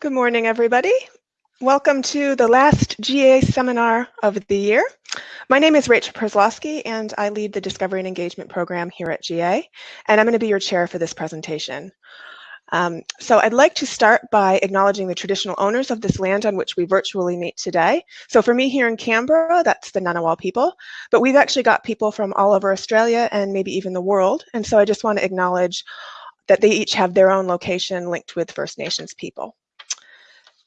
Good morning, everybody. Welcome to the last GA seminar of the year. My name is Rachel Przlowski, and I lead the Discovery and Engagement program here at GA, and I'm going to be your chair for this presentation. Um, so I'd like to start by acknowledging the traditional owners of this land on which we virtually meet today. So for me here in Canberra, that's the Ngunnawal people, but we've actually got people from all over Australia and maybe even the world. And so I just want to acknowledge that they each have their own location linked with First Nations people.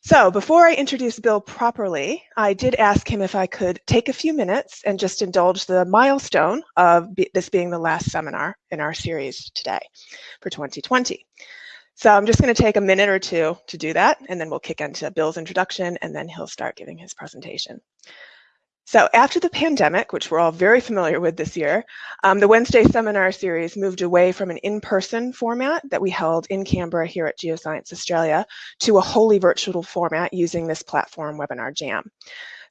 So before I introduce Bill properly, I did ask him if I could take a few minutes and just indulge the milestone of this being the last seminar in our series today for 2020. So I'm just going to take a minute or two to do that, and then we'll kick into Bill's introduction, and then he'll start giving his presentation. So after the pandemic, which we're all very familiar with this year, um, the Wednesday seminar series moved away from an in-person format that we held in Canberra here at Geoscience Australia to a wholly virtual format using this platform, Webinar Jam.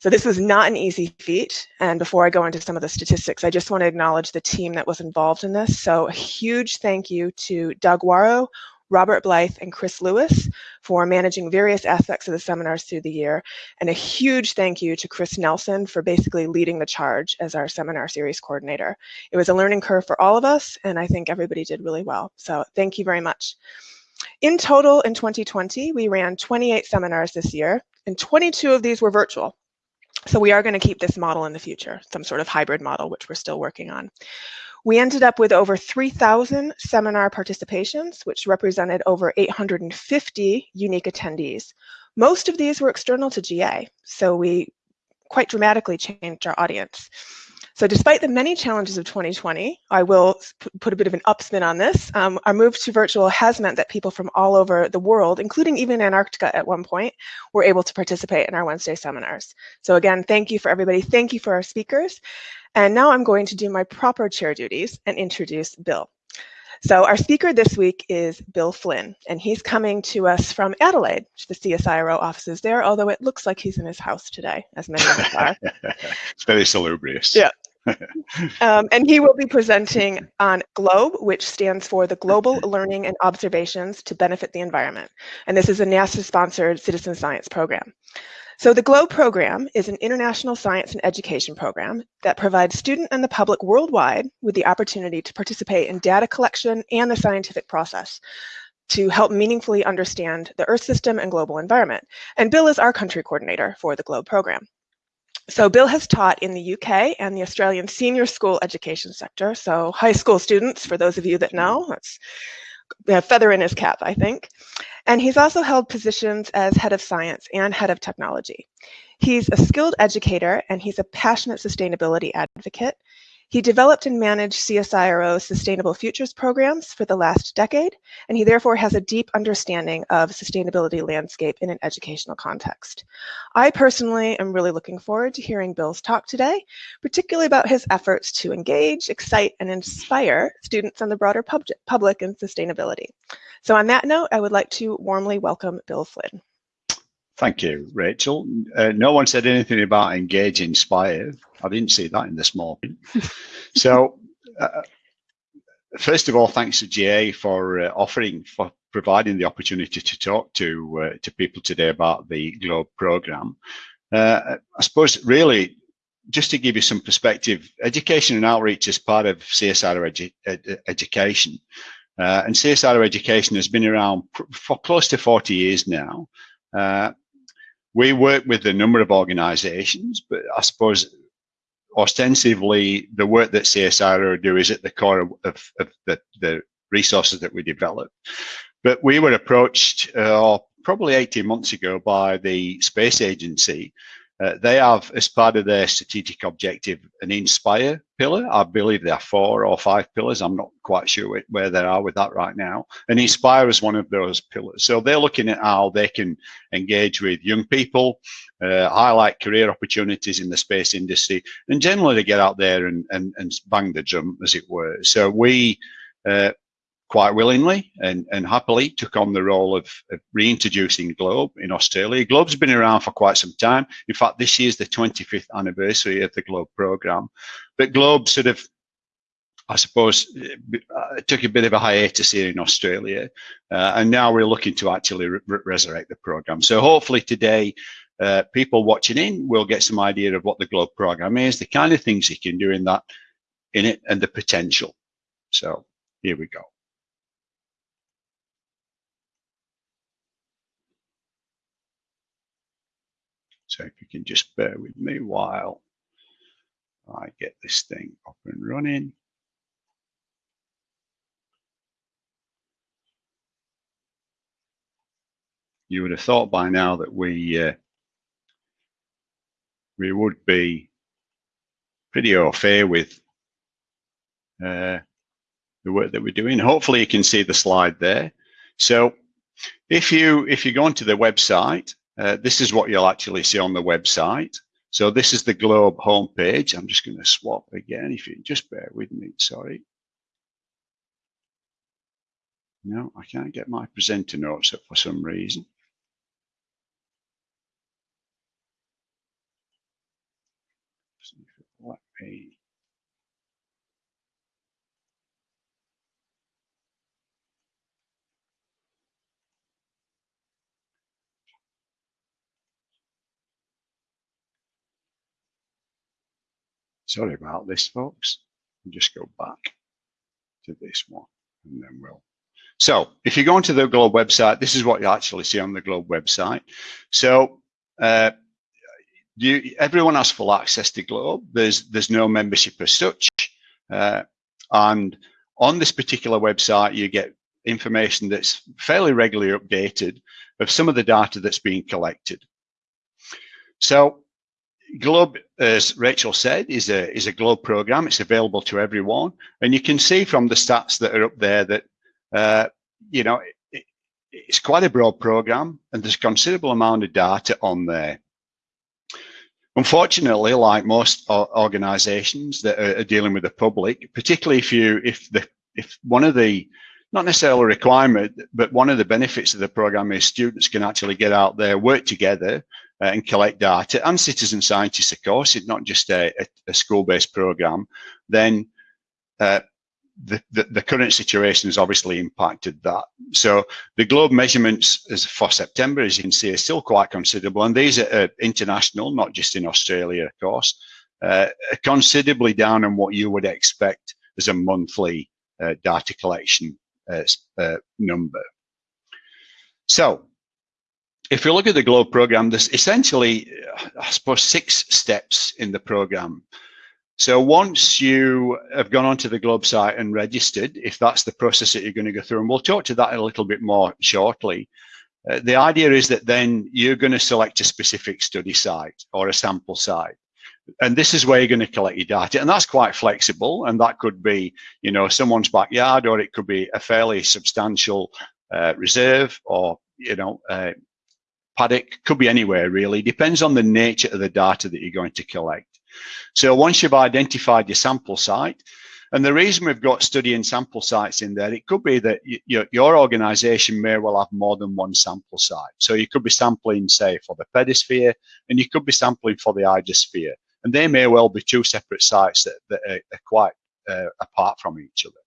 So this was not an easy feat. And before I go into some of the statistics, I just want to acknowledge the team that was involved in this. So a huge thank you to Doug Waro, Robert Blythe and Chris Lewis for managing various aspects of the seminars through the year. And a huge thank you to Chris Nelson for basically leading the charge as our seminar series coordinator. It was a learning curve for all of us, and I think everybody did really well. So thank you very much. In total, in 2020, we ran 28 seminars this year, and 22 of these were virtual. So we are going to keep this model in the future, some sort of hybrid model, which we're still working on. We ended up with over 3,000 seminar participations, which represented over 850 unique attendees. Most of these were external to GA, so we quite dramatically changed our audience. So despite the many challenges of 2020, I will put a bit of an upspin on this. Um, our move to virtual has meant that people from all over the world, including even Antarctica at one point, were able to participate in our Wednesday seminars. So again, thank you for everybody. Thank you for our speakers. And now I'm going to do my proper chair duties and introduce Bill. So our speaker this week is Bill Flynn, and he's coming to us from Adelaide, the CSIRO offices there, although it looks like he's in his house today, as many of us are. it's very salubrious. Yeah. Um, and he will be presenting on GLOBE, which stands for the Global Learning and Observations to Benefit the Environment. And this is a NASA-sponsored citizen science program. So the GLOBE program is an international science and education program that provides student and the public worldwide with the opportunity to participate in data collection and the scientific process to help meaningfully understand the Earth system and global environment. And Bill is our country coordinator for the GLOBE program. So Bill has taught in the UK and the Australian senior school education sector. So high school students, for those of you that know, that's a feather in his cap, I think. And he's also held positions as head of science and head of technology. He's a skilled educator and he's a passionate sustainability advocate. He developed and managed CSIRO's Sustainable Futures programs for the last decade, and he therefore has a deep understanding of sustainability landscape in an educational context. I personally am really looking forward to hearing Bill's talk today, particularly about his efforts to engage, excite, and inspire students and the broader pub public in sustainability. So on that note, I would like to warmly welcome Bill Flynn. Thank you, Rachel. Uh, no one said anything about engage, inspire. I didn't see that in this morning. so, uh, first of all, thanks to GA for uh, offering, for providing the opportunity to talk to uh, to people today about the Globe program. Uh, I suppose really, just to give you some perspective, education and outreach is part of CSIRO edu ed education. Uh, and CSIRO education has been around for close to 40 years now. Uh, we work with a number of organizations, but I suppose ostensibly the work that CSIRO do is at the core of, of, of the, the, resources that we develop. But we were approached uh, probably 18 months ago by the space agency uh, they have, as part of their strategic objective, an inspire pillar. I believe there are four or five pillars. I'm not quite sure where they are with that right now. And inspire is one of those pillars. So they're looking at how they can engage with young people, uh, highlight career opportunities in the space industry, and generally to get out there and, and, and bang the drum, as it were. So we uh, quite willingly and, and happily took on the role of, of, reintroducing Globe in Australia. Globe's been around for quite some time. In fact, this year's the 25th anniversary of the Globe program. But Globe sort of I suppose, uh, took a bit of a hiatus here in Australia, uh, and now we're looking to actually re resurrect the program. So hopefully today, uh, people watching in will get some idea of what the Globe program is, the kind of things you can do in that, in it, and the potential. So here we go. So if you can just bear with me while I get this thing up and running. You would have thought by now that we uh, we would be pretty au with uh, the work that we're doing. Hopefully you can see the slide there. So if you if you go onto the website uh, this is what you'll actually see on the website. So this is the Globe homepage. I'm just going to swap again, if you just bear with me, sorry. No, I can't get my presenter notes up for some reason. Let me Sorry about this, folks. I'll just go back to this one and then we'll. So if you go onto the Globe website, this is what you actually see on the Globe website. So uh, you, everyone has full access to Globe. There's there's no membership as such, uh, and on this particular website, you get information that's fairly regularly updated of some of the data that's being collected. So Globe, as Rachel said, is a is a Globe program. It's available to everyone, and you can see from the stats that are up there that uh, you know it, it's quite a broad program, and there's considerable amount of data on there. Unfortunately, like most organisations that are dealing with the public, particularly if you if the if one of the not necessarily a requirement, but one of the benefits of the program is students can actually get out there, work together, uh, and collect data, and citizen scientists, of course, it's not just a, a, a school-based program, then uh, the, the, the, current situation has obviously impacted that. So the globe measurements as for September, as you can see, are still quite considerable. And these are uh, international, not just in Australia, of course, uh, considerably down on what you would expect as a monthly uh, data collection uh, uh, number. So if you look at the GLOBE program, there's essentially, I suppose, six steps in the program. So once you have gone onto the Globe site and registered, if that's the process that you're going to go through, and we'll talk to that a little bit more shortly, uh, the idea is that then you're going to select a specific study site or a sample site. And this is where you're going to collect your data. And that's quite flexible. And that could be, you know, someone's backyard, or it could be a fairly substantial uh, reserve or, you know, uh, paddock, could be anywhere really, depends on the nature of the data that you're going to collect. So once you've identified your sample site, and the reason we've got study and sample sites in there, it could be that your, your organization may well have more than one sample site. So you could be sampling, say, for the pedosphere, and you could be sampling for the hydrosphere. And they may well be two separate sites that, that are, are quite uh, apart from each other.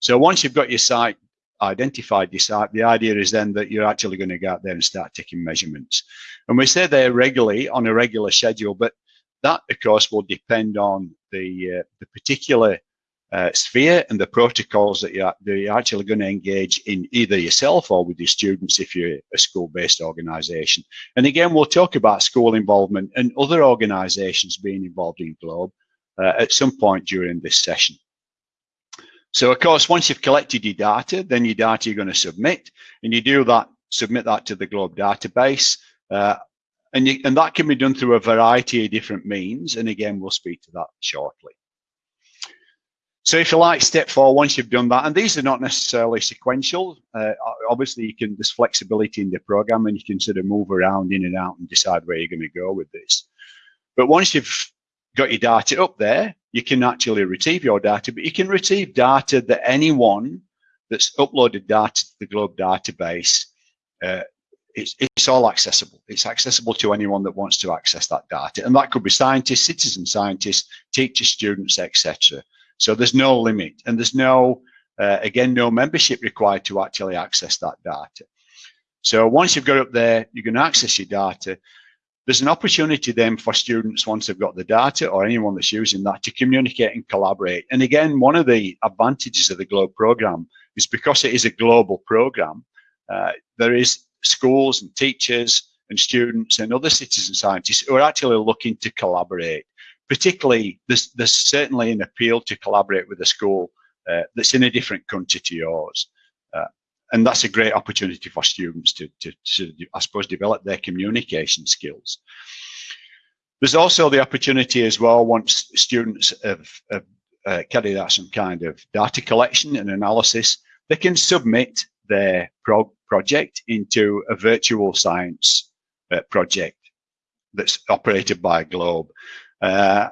So once you've got your site identified your site, the idea is then that you're actually going to go out there and start taking measurements. And we say they're regularly on a regular schedule, but that, of course, will depend on the, uh, the particular uh, sphere and the protocols that you're, that you're actually going to engage in either yourself or with your students if you're a school-based organisation. And again, we'll talk about school involvement and other organisations being involved in GLOBE uh, at some point during this session. So of course, once you've collected your data, then your data you're going to submit, and you do that, submit that to the Globe database, uh, and, you, and that can be done through a variety of different means. And again, we'll speak to that shortly. So if you like, step four, once you've done that, and these are not necessarily sequential, uh, obviously you can, there's flexibility in the program and you can sort of move around in and out and decide where you're going to go with this. But once you've got your data up there, you can actually retrieve your data, but you can retrieve data that anyone that's uploaded data to the Globe database, uh, it's, it's all accessible. It's accessible to anyone that wants to access that data. And that could be scientists, citizen scientists, teachers, students, etc. So there's no limit and there's no, uh, again, no membership required to actually access that data. So once you've got up there, you can access your data. There's an opportunity then for students, once they've got the data or anyone that's using that, to communicate and collaborate. And again, one of the advantages of the GLOBE program is because it is a global program, uh, there is schools and teachers and students and other citizen scientists who are actually looking to collaborate. Particularly, there's, there's certainly an appeal to collaborate with a school uh, that's in a different country to yours. And that's a great opportunity for students to, to, to, I suppose, develop their communication skills. There's also the opportunity as well, once students have, have uh, carried out some kind of data collection and analysis, they can submit their pro project into a virtual science uh, project that's operated by Globe. Uh,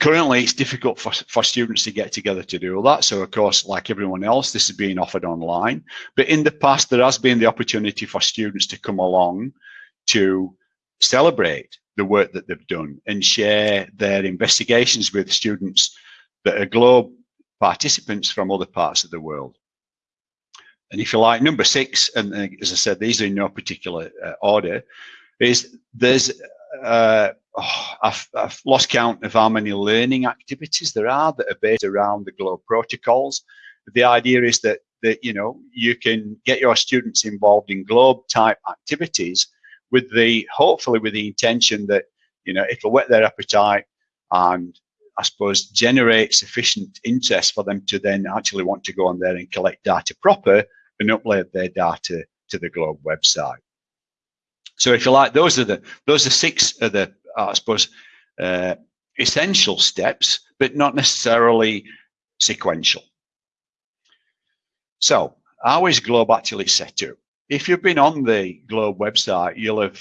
currently, it's difficult for, for students to get together to do all that. So, of course, like everyone else, this is being offered online. But in the past, there has been the opportunity for students to come along to celebrate the work that they've done and share their investigations with students that are Globe participants from other parts of the world. And if you like, number six, and as I said, these are in no particular uh, order, is there's, uh, oh, I've, I've, lost count of how many learning activities there are that are based around the GLOBE protocols. The idea is that, that you know, you can get your students involved in GLOBE type activities with the, hopefully with the intention that, you know, it'll whet their appetite and I suppose, generate sufficient interest for them to then actually want to go on there and collect data proper and upload their data to the Globe website. So if you like, those are the those are six of the uh, I suppose uh, essential steps, but not necessarily sequential. So how is Globe actually set up? If you've been on the Globe website, you'll have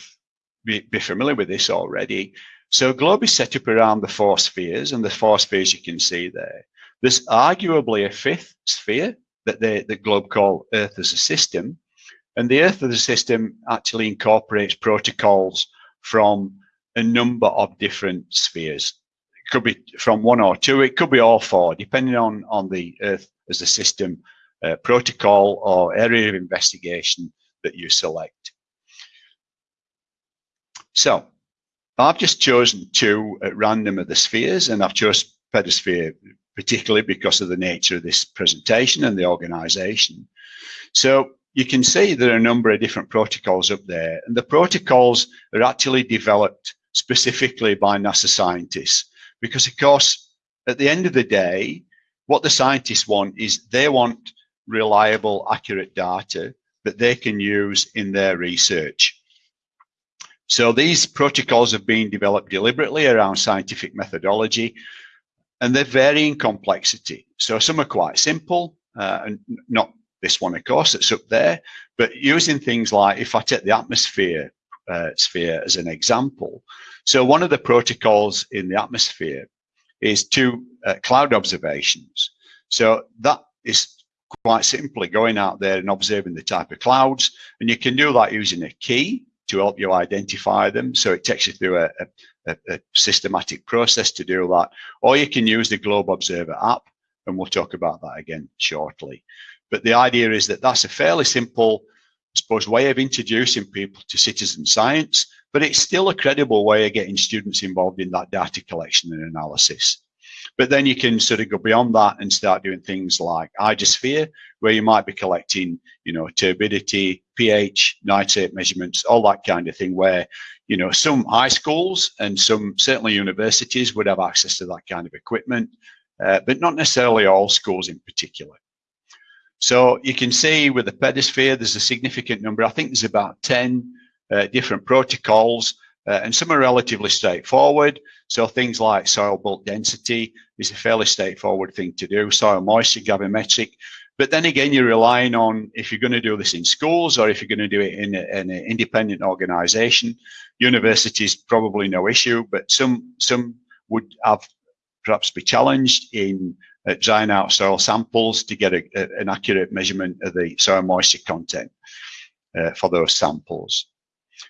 be, be familiar with this already. So Globe is set up around the four spheres, and the four spheres you can see there. There's arguably a fifth sphere, that the, the globe call Earth as a system. And the Earth as a system actually incorporates protocols from a number of different spheres. It could be from one or two, it could be all four, depending on, on the Earth as a system uh, protocol or area of investigation that you select. So I've just chosen two at random of the spheres and I've chosen pedosphere particularly because of the nature of this presentation and the organization. So you can see there are a number of different protocols up there and the protocols are actually developed specifically by NASA scientists because of course at the end of the day what the scientists want is they want reliable accurate data that they can use in their research. So these protocols have been developed deliberately around scientific methodology and they vary in complexity. So some are quite simple, uh, and not this one, of course, that's up there, but using things like, if I take the atmosphere uh, sphere as an example, so one of the protocols in the atmosphere is two uh, cloud observations. So that is quite simply going out there and observing the type of clouds, and you can do that using a key to help you identify them. So it takes you through a, a a, systematic process to do that. Or you can use the Globe Observer app, and we'll talk about that again shortly. But the idea is that that's a fairly simple, suppose, way of introducing people to citizen science, but it's still a credible way of getting students involved in that data collection and analysis. But then you can sort of go beyond that and start doing things like hydrosphere, where you might be collecting, you know, turbidity, pH, nitrate measurements, all that kind of thing, where, you know, some high schools and some certainly universities would have access to that kind of equipment, uh, but not necessarily all schools in particular. So you can see with the pedosphere, there's a significant number. I think there's about 10 uh, different protocols uh, and some are relatively straightforward. So things like soil bulk density is a fairly straightforward thing to do. Soil moisture gravimetric. But then again, you're relying on if you're going to do this in schools or if you're going to do it in, a, in an independent organization, universities probably no issue, but some some would have perhaps be challenged in uh, drying out soil samples to get a, a, an accurate measurement of the soil moisture content uh, for those samples.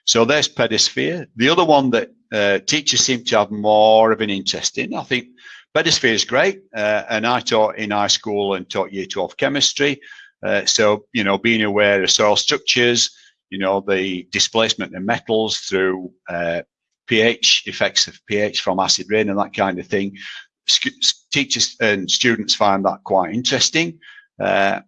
So there's pedosphere. The other one that uh, teachers seem to have more of an interest in, I think Pedosphere is great, uh, and I taught in high school and taught year 12 chemistry. Uh, so, you know, being aware of soil structures, you know, the displacement of metals through uh, pH, effects of pH from acid rain and that kind of thing. Teachers and students find that quite interesting. Uh,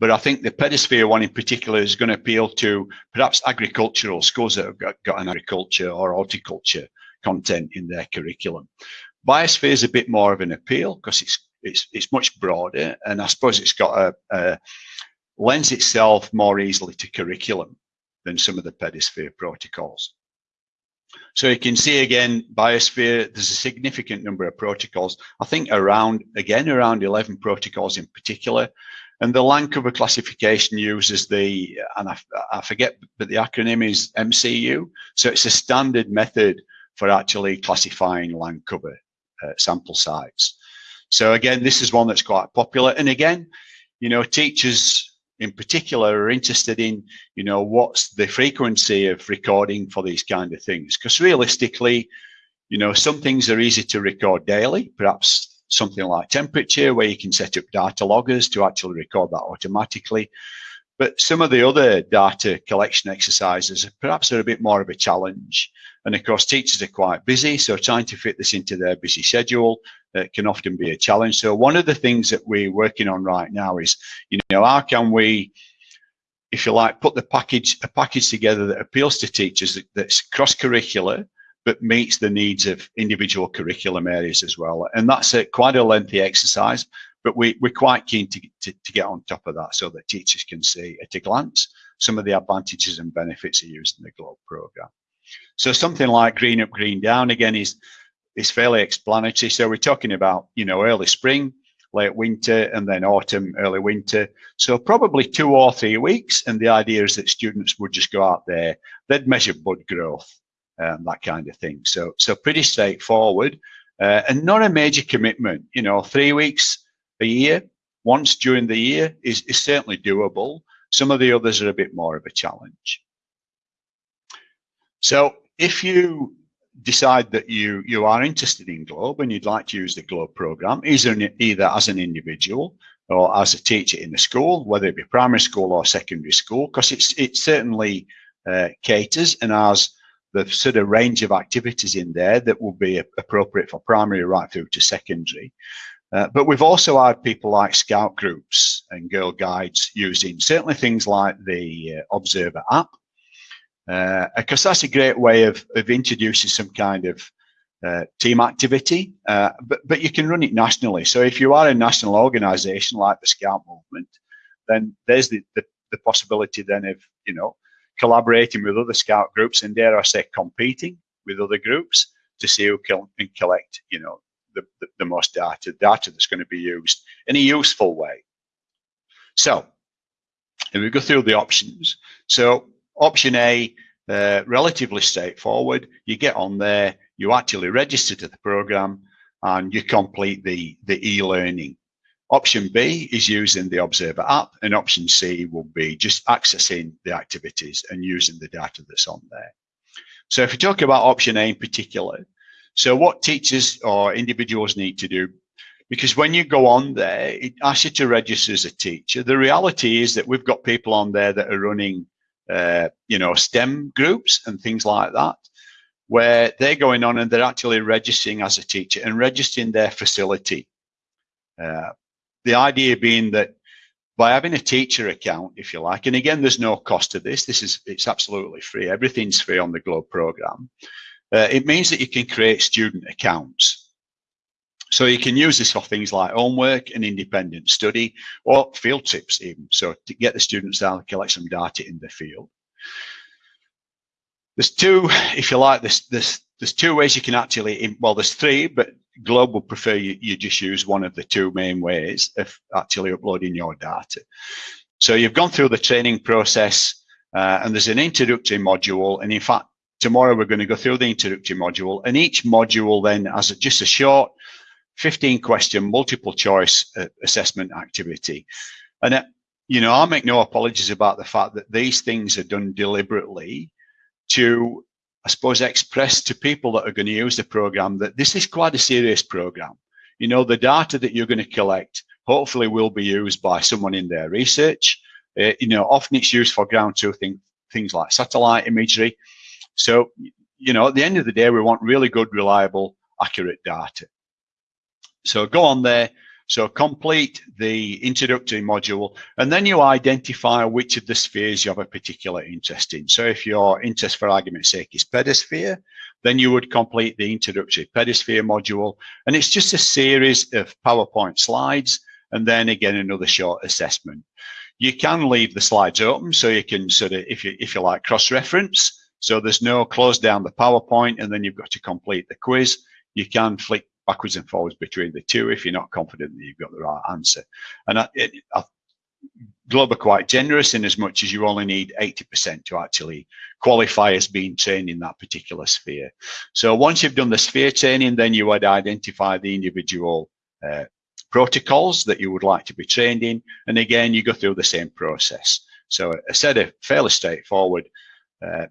but I think the pedosphere one in particular is going to appeal to perhaps agricultural schools that have got, got an agriculture or horticulture content in their curriculum. Biosphere is a bit more of an appeal because it's it's it's much broader, and I suppose it's got a, a lends itself more easily to curriculum than some of the pedosphere protocols. So you can see again, biosphere, there's a significant number of protocols. I think around, again, around 11 protocols in particular. And the land cover classification uses the, and I, I forget, but the acronym is MCU. So it's a standard method for actually classifying land cover uh, sample sites. So again, this is one that's quite popular. And again, you know, teachers in particular are interested in, you know, what's the frequency of recording for these kind of things? Because realistically, you know, some things are easy to record daily, perhaps something like temperature, where you can set up data loggers to actually record that automatically. But some of the other data collection exercises perhaps are a bit more of a challenge. And of course, teachers are quite busy, so trying to fit this into their busy schedule uh, can often be a challenge. So one of the things that we're working on right now is, you know, how can we, if you like, put the package a package together that appeals to teachers that, that's cross-curricular, but meets the needs of individual curriculum areas as well. And that's a, quite a lengthy exercise, but we, we're quite keen to, to, to get on top of that so that teachers can see at a glance some of the advantages and benefits of using the GLOBE program. So something like green up, green down again is is fairly explanatory. So we're talking about you know early spring, late winter, and then autumn, early winter. So probably two or three weeks. And the idea is that students would just go out there, they'd measure bud growth, um, that kind of thing. So so pretty straightforward, uh, and not a major commitment. You know, three weeks a year, once during the year is is certainly doable. Some of the others are a bit more of a challenge. So if you decide that you you are interested in Globe and you'd like to use the Globe program, either either as an individual or as a teacher in the school, whether it be primary school or secondary school, because it's it certainly uh, caters and has the sort of range of activities in there that will be appropriate for primary right through to secondary. Uh, but we've also had people like scout groups and girl guides using certainly things like the uh, Observer app because uh, that's a great way of, of introducing some kind of uh, team activity, uh, but, but you can run it nationally. So if you are a national organization like the Scout Movement, then there's the, the, the possibility then of, you know, collaborating with other Scout groups and dare I say competing with other groups to see who can, collect, you know, the, the, the most data, data that's going to be used in a useful way. So if we go through the options. So Option A, uh, relatively straightforward. You get on there, you actually register to the program and you complete the, the e-learning. Option B is using the Observer app and option C will be just accessing the activities and using the data that's on there. So if you talk about option A in particular, so what teachers or individuals need to do, because when you go on there, it asks you to register as a teacher. The reality is that we've got people on there that are running uh, you know, STEM groups and things like that, where they're going on and they're actually registering as a teacher and registering their facility. Uh, the idea being that by having a teacher account, if you like, and again, there's no cost to this. This is it's absolutely free. Everything's free on the Globe program. Uh, it means that you can create student accounts. So you can use this for things like homework and independent study or field trips even. So to get the students and collect some data in the field. There's two, if you like, there's, there's, there's two ways you can actually, well, there's three, but Globe would prefer you, you just use one of the two main ways of actually uploading your data. So you've gone through the training process uh, and there's an introductory module. And in fact, tomorrow we're going to go through the introductory module and each module then has just a short 15 question multiple choice uh, assessment activity. And, uh, you know, I make no apologies about the fact that these things are done deliberately to, I suppose, express to people that are going to use the program that this is quite a serious program. you know, the data that you're going to collect hopefully will be used by someone in their research. Uh, you know, often it's used for ground truthing things like satellite imagery. So, you know, at the end of the day, we want really good, reliable, accurate data. So go on there. So complete the introductory module, and then you identify which of the spheres you have a particular interest in. So if your interest, for argument's sake, is pedosphere, then you would complete the introductory pedosphere module. And it's just a series of PowerPoint slides, and then again, another short assessment. You can leave the slides open so you can sort of, if you, if you like, cross-reference. So there's no close down the PowerPoint and then you've got to complete the quiz. You can flick backwards and forwards between the two if you're not confident that you've got the right answer. And I, it, I, Globe are quite generous in as much as you only need 80% to actually qualify as being trained in that particular sphere. So once you've done the sphere training, then you would identify the individual uh, protocols that you would like to be trained in. And again, you go through the same process. So a set of fairly straightforward, uh,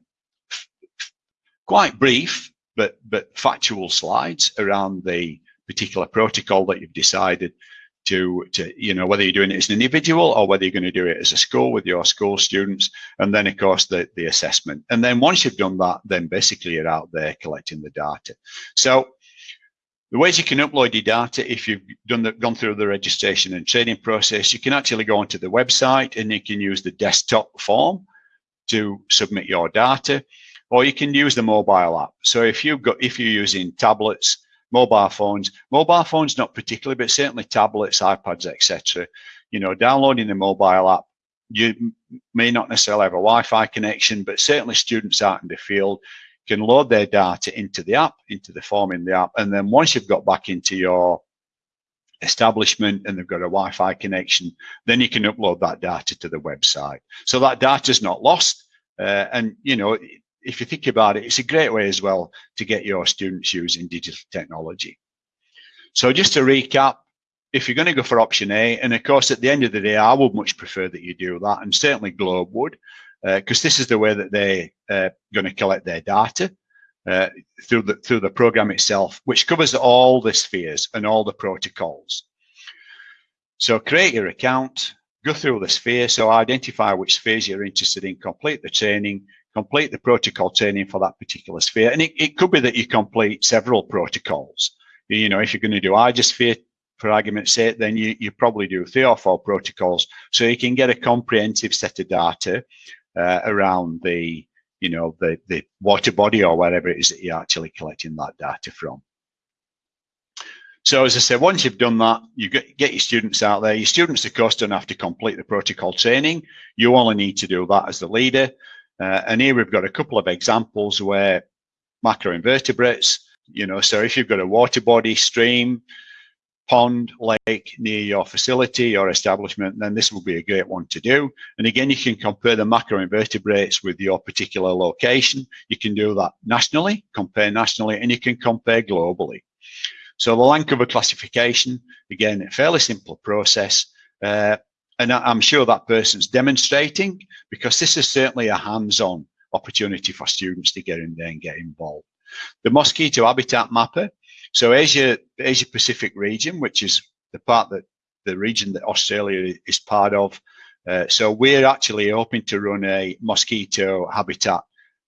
quite brief, but, but factual slides around the particular protocol that you've decided to, to, you know, whether you're doing it as an individual or whether you're going to do it as a school with your school students. And then, of course, the, the assessment. And then once you've done that, then basically you're out there collecting the data. So the ways you can upload your data, if you've done the, gone through the registration and training process, you can actually go onto the website and you can use the desktop form to submit your data, or you can use the mobile app. So if you've got, if you're using tablets, mobile phones, mobile phones not particularly, but certainly tablets, iPads, etc. You know, downloading the mobile app, you may not necessarily have a Wi-Fi connection, but certainly students out in the field can load their data into the app, into the form in the app. And then once you've got back into your establishment and they've got a Wi-Fi connection, then you can upload that data to the website. So that data is not lost. Uh, and, you know, if you think about it, it's a great way as well to get your students using digital technology. So just to recap, if you're going to go for option A, and of course, at the end of the day, I would much prefer that you do that, and certainly Globe would because uh, this is the way that they are uh, going to collect their data uh, through the through the program itself, which covers all the spheres and all the protocols. So create your account, go through the sphere, so identify which spheres you're interested in, complete the training, complete the protocol training for that particular sphere. And it, it could be that you complete several protocols. You know, if you're going to do hydrosphere, for argument's sake, then you, you probably do three or four protocols. So you can get a comprehensive set of data uh, around the, you know, the, the water body or wherever it is that you're actually collecting that data from. So as I said, once you've done that, you get, get your students out there. Your students, of course, don't have to complete the protocol training. You only need to do that as the leader. Uh, and here we've got a couple of examples where macroinvertebrates, you know, so if you've got a water body stream, pond, lake near your facility or establishment, then this will be a great one to do. And again, you can compare the macroinvertebrates with your particular location. You can do that nationally, compare nationally, and you can compare globally. So the land cover classification, again, a fairly simple process. Uh, and I'm sure that person's demonstrating because this is certainly a hands-on opportunity for students to get in there and get involved. The mosquito habitat mapper so Asia, Asia Pacific region, which is the part that the region that Australia is part of. Uh, so we're actually hoping to run a mosquito habitat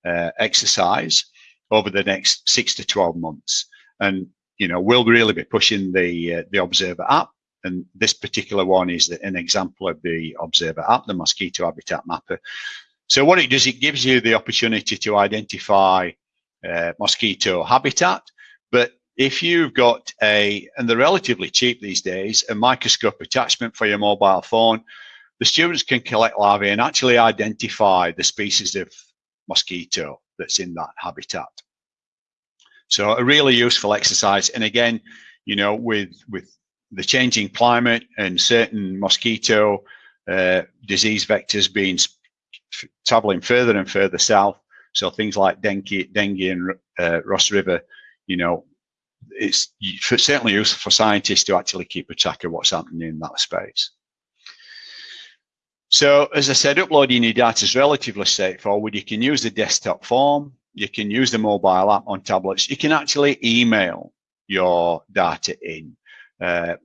uh, exercise over the next six to 12 months. And, you know, we'll really be pushing the, uh, the Observer app. And this particular one is an example of the Observer app, the Mosquito Habitat Mapper. So what it does, it gives you the opportunity to identify uh, mosquito habitat, but if you've got a, and they're relatively cheap these days, a microscope attachment for your mobile phone, the students can collect larvae and actually identify the species of mosquito that's in that habitat. So a really useful exercise. And again, you know, with, with the changing climate and certain mosquito uh, disease vectors being traveling further and further south, so things like dengue, dengue and uh, Ross River, you know, it's certainly useful for scientists to actually keep a track of what's happening in that space. So as I said, uploading your data is relatively straightforward. You can use the desktop form. You can use the mobile app on tablets. You can actually email your data in. Uh,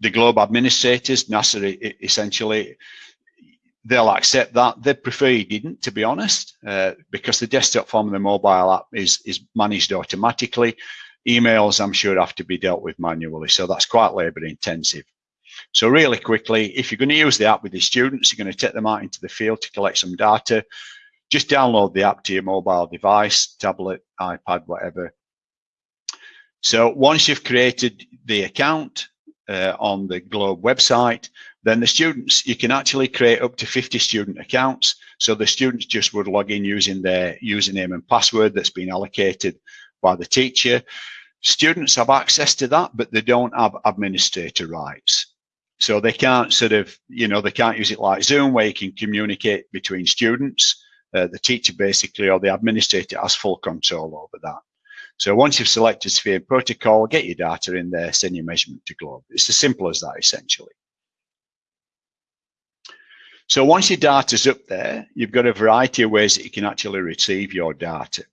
the globe administrators, NASA essentially, they'll accept that. They prefer you didn't, to be honest, uh, because the desktop form of the mobile app is, is managed automatically. Emails, I'm sure, have to be dealt with manually. So that's quite labor intensive. So really quickly, if you're going to use the app with the students, you're going to take them out into the field to collect some data. Just download the app to your mobile device, tablet, iPad, whatever. So once you've created the account uh, on the Globe website, then the students, you can actually create up to 50 student accounts. So the students just would log in using their username and password that's been allocated by the teacher. Students have access to that, but they don't have administrator rights. So they can't sort of, you know, they can't use it like Zoom where you can communicate between students. Uh, the teacher basically or the administrator has full control over that. So once you've selected Sphere protocol, get your data in there, send your measurement to Globe. It's as simple as that essentially. So once your data's up there, you've got a variety of ways that you can actually retrieve your data.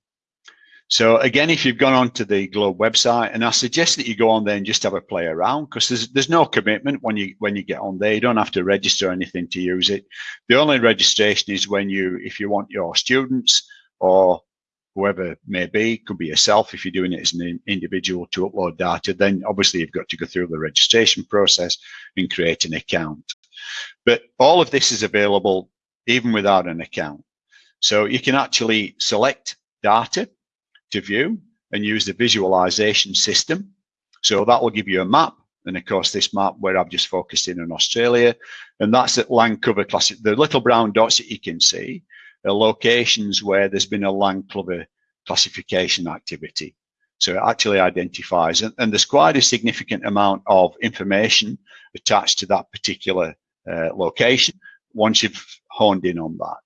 So again, if you've gone onto the Globe website, and I suggest that you go on there and just have a play around because there's there's no commitment when you when you get on there. You don't have to register anything to use it. The only registration is when you if you want your students or whoever it may be, could be yourself if you're doing it as an individual to upload data, then obviously you've got to go through the registration process and create an account. But all of this is available even without an account. So you can actually select data to view and use the visualization system. So that will give you a map. And of course, this map where I've just focused in on Australia, and that's at land cover class. The little brown dots that you can see locations where there's been a land cover classification activity. So it actually identifies, and, and there's quite a significant amount of information attached to that particular uh, location once you've honed in on that.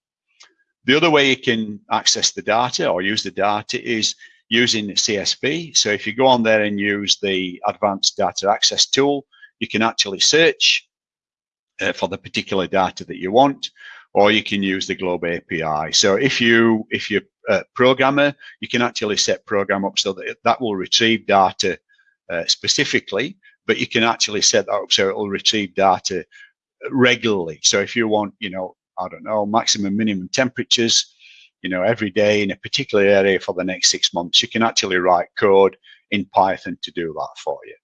The other way you can access the data or use the data is using CSV. So if you go on there and use the advanced data access tool, you can actually search uh, for the particular data that you want, or you can use the Globe API. So if you if you're a programmer, you can actually set program up so that that will retrieve data uh, specifically, but you can actually set that up so it will retrieve data regularly. So if you want, you know, I don't know, maximum minimum temperatures, you know, every day in a particular area for the next six months, you can actually write code in Python to do that for you.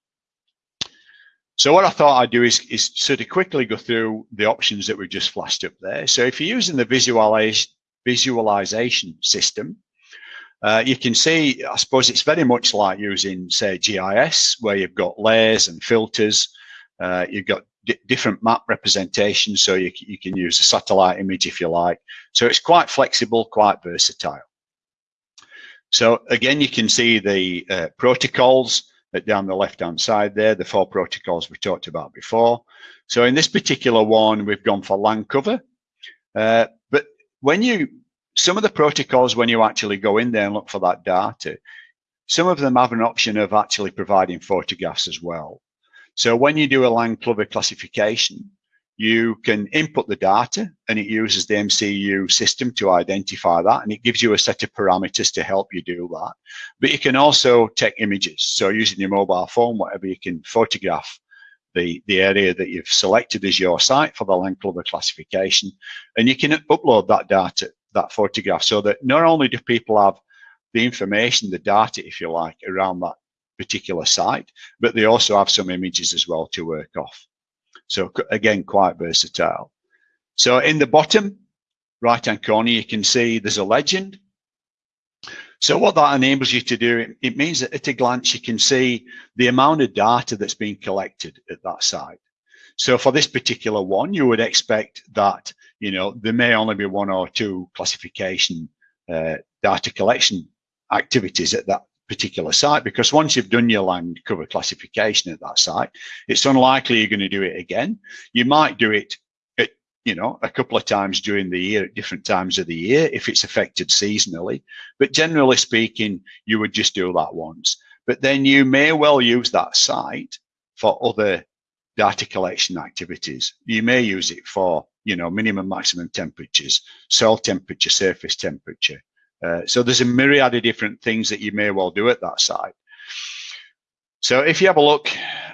So what I thought I'd do is, is sort of quickly go through the options that we've just flashed up there. So if you're using the visualization, visualization system, uh, you can see, I suppose it's very much like using, say, GIS, where you've got layers and filters. Uh, you've got different map representations, so you, you can use a satellite image if you like. So it's quite flexible, quite versatile. So again, you can see the uh, protocols down the left-hand side there, the four protocols we talked about before. So in this particular one, we've gone for land cover. Uh, but when you, some of the protocols, when you actually go in there and look for that data, some of them have an option of actually providing photographs as well. So when you do a land cover classification, you can input the data and it uses the MCU system to identify that and it gives you a set of parameters to help you do that. But you can also take images. So using your mobile phone, whatever, you can photograph the, the area that you've selected as your site for the land cover classification and you can upload that data, that photograph so that not only do people have the information, the data, if you like, around that particular site, but they also have some images as well to work off. So again, quite versatile. So in the bottom right-hand corner, you can see there's a legend. So what that enables you to do, it means that at a glance, you can see the amount of data that's being collected at that site. So for this particular one, you would expect that, you know, there may only be one or two classification uh, data collection activities at that particular site because once you've done your land cover classification at that site, it's unlikely you're going to do it again. You might do it at, you know, a couple of times during the year at different times of the year if it's affected seasonally. But generally speaking, you would just do that once. But then you may well use that site for other data collection activities. You may use it for, you know, minimum maximum temperatures, soil temperature, surface temperature, uh, so there's a myriad of different things that you may well do at that site. So if you have a look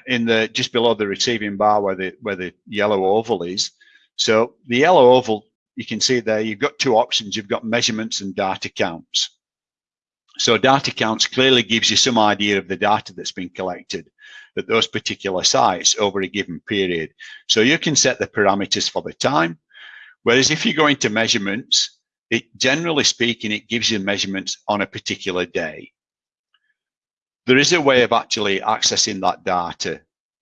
in the just below the receiving bar where the where the yellow oval is, so the yellow oval you can see there you've got two options. You've got measurements and data counts. So data counts clearly gives you some idea of the data that's been collected at those particular sites over a given period. So you can set the parameters for the time. Whereas if you go into measurements, it generally speaking, it gives you measurements on a particular day. There is a way of actually accessing that data,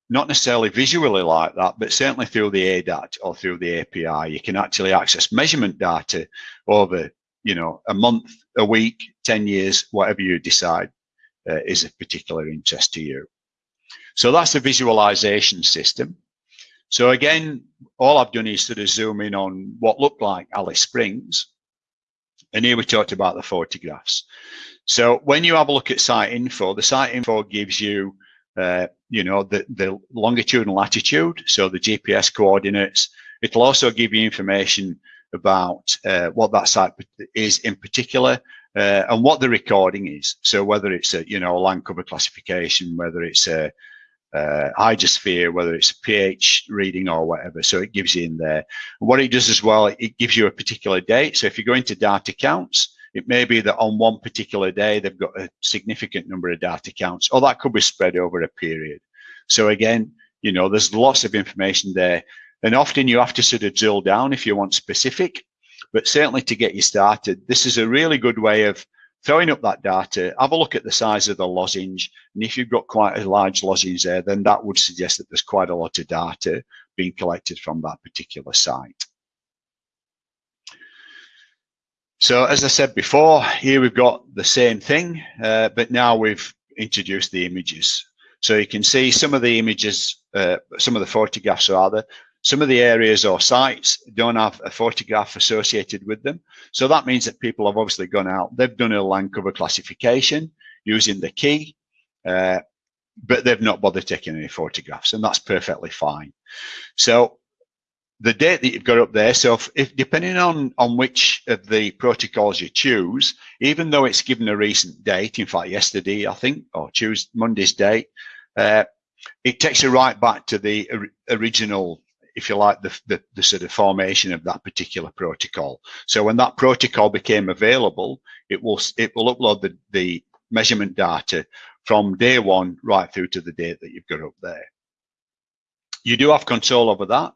not necessarily visually like that, but certainly through the ADAT or through the API, you can actually access measurement data over, you know, a month, a week, 10 years, whatever you decide uh, is of particular interest to you. So that's the visualization system. So again, all I've done is sort of zoom in on what looked like Alice Springs. And here we talked about the photographs. So when you have a look at site info, the site info gives you, uh, you know, the, the longitude and latitude, so the GPS coordinates. It'll also give you information about uh, what that site is in particular uh, and what the recording is. So whether it's a, you know, a land cover classification, whether it's a, uh, hydrosphere, whether it's a pH reading or whatever. So it gives you in there. What it does as well, it gives you a particular date. So if you go into data counts, it may be that on one particular day, they've got a significant number of data counts, or that could be spread over a period. So again, you know, there's lots of information there. And often you have to sort of drill down if you want specific, but certainly to get you started, this is a really good way of throwing up that data, have a look at the size of the lozenge. And if you've got quite a large lozenge there, then that would suggest that there's quite a lot of data being collected from that particular site. So as I said before, here we've got the same thing, uh, but now we've introduced the images. So you can see some of the images, uh, some of the photographs rather, some of the areas or sites don't have a photograph associated with them. So that means that people have obviously gone out, they've done a land cover classification using the key, uh, but they've not bothered taking any photographs and that's perfectly fine. So the date that you've got up there, so if, if, depending on, on which of the protocols you choose, even though it's given a recent date, in fact, yesterday, I think, or choose Monday's date, uh, it takes you right back to the original if you like, the, the, the, sort of formation of that particular protocol. So when that protocol became available, it will it will upload the, the measurement data from day one right through to the date that you've got up there. You do have control over that.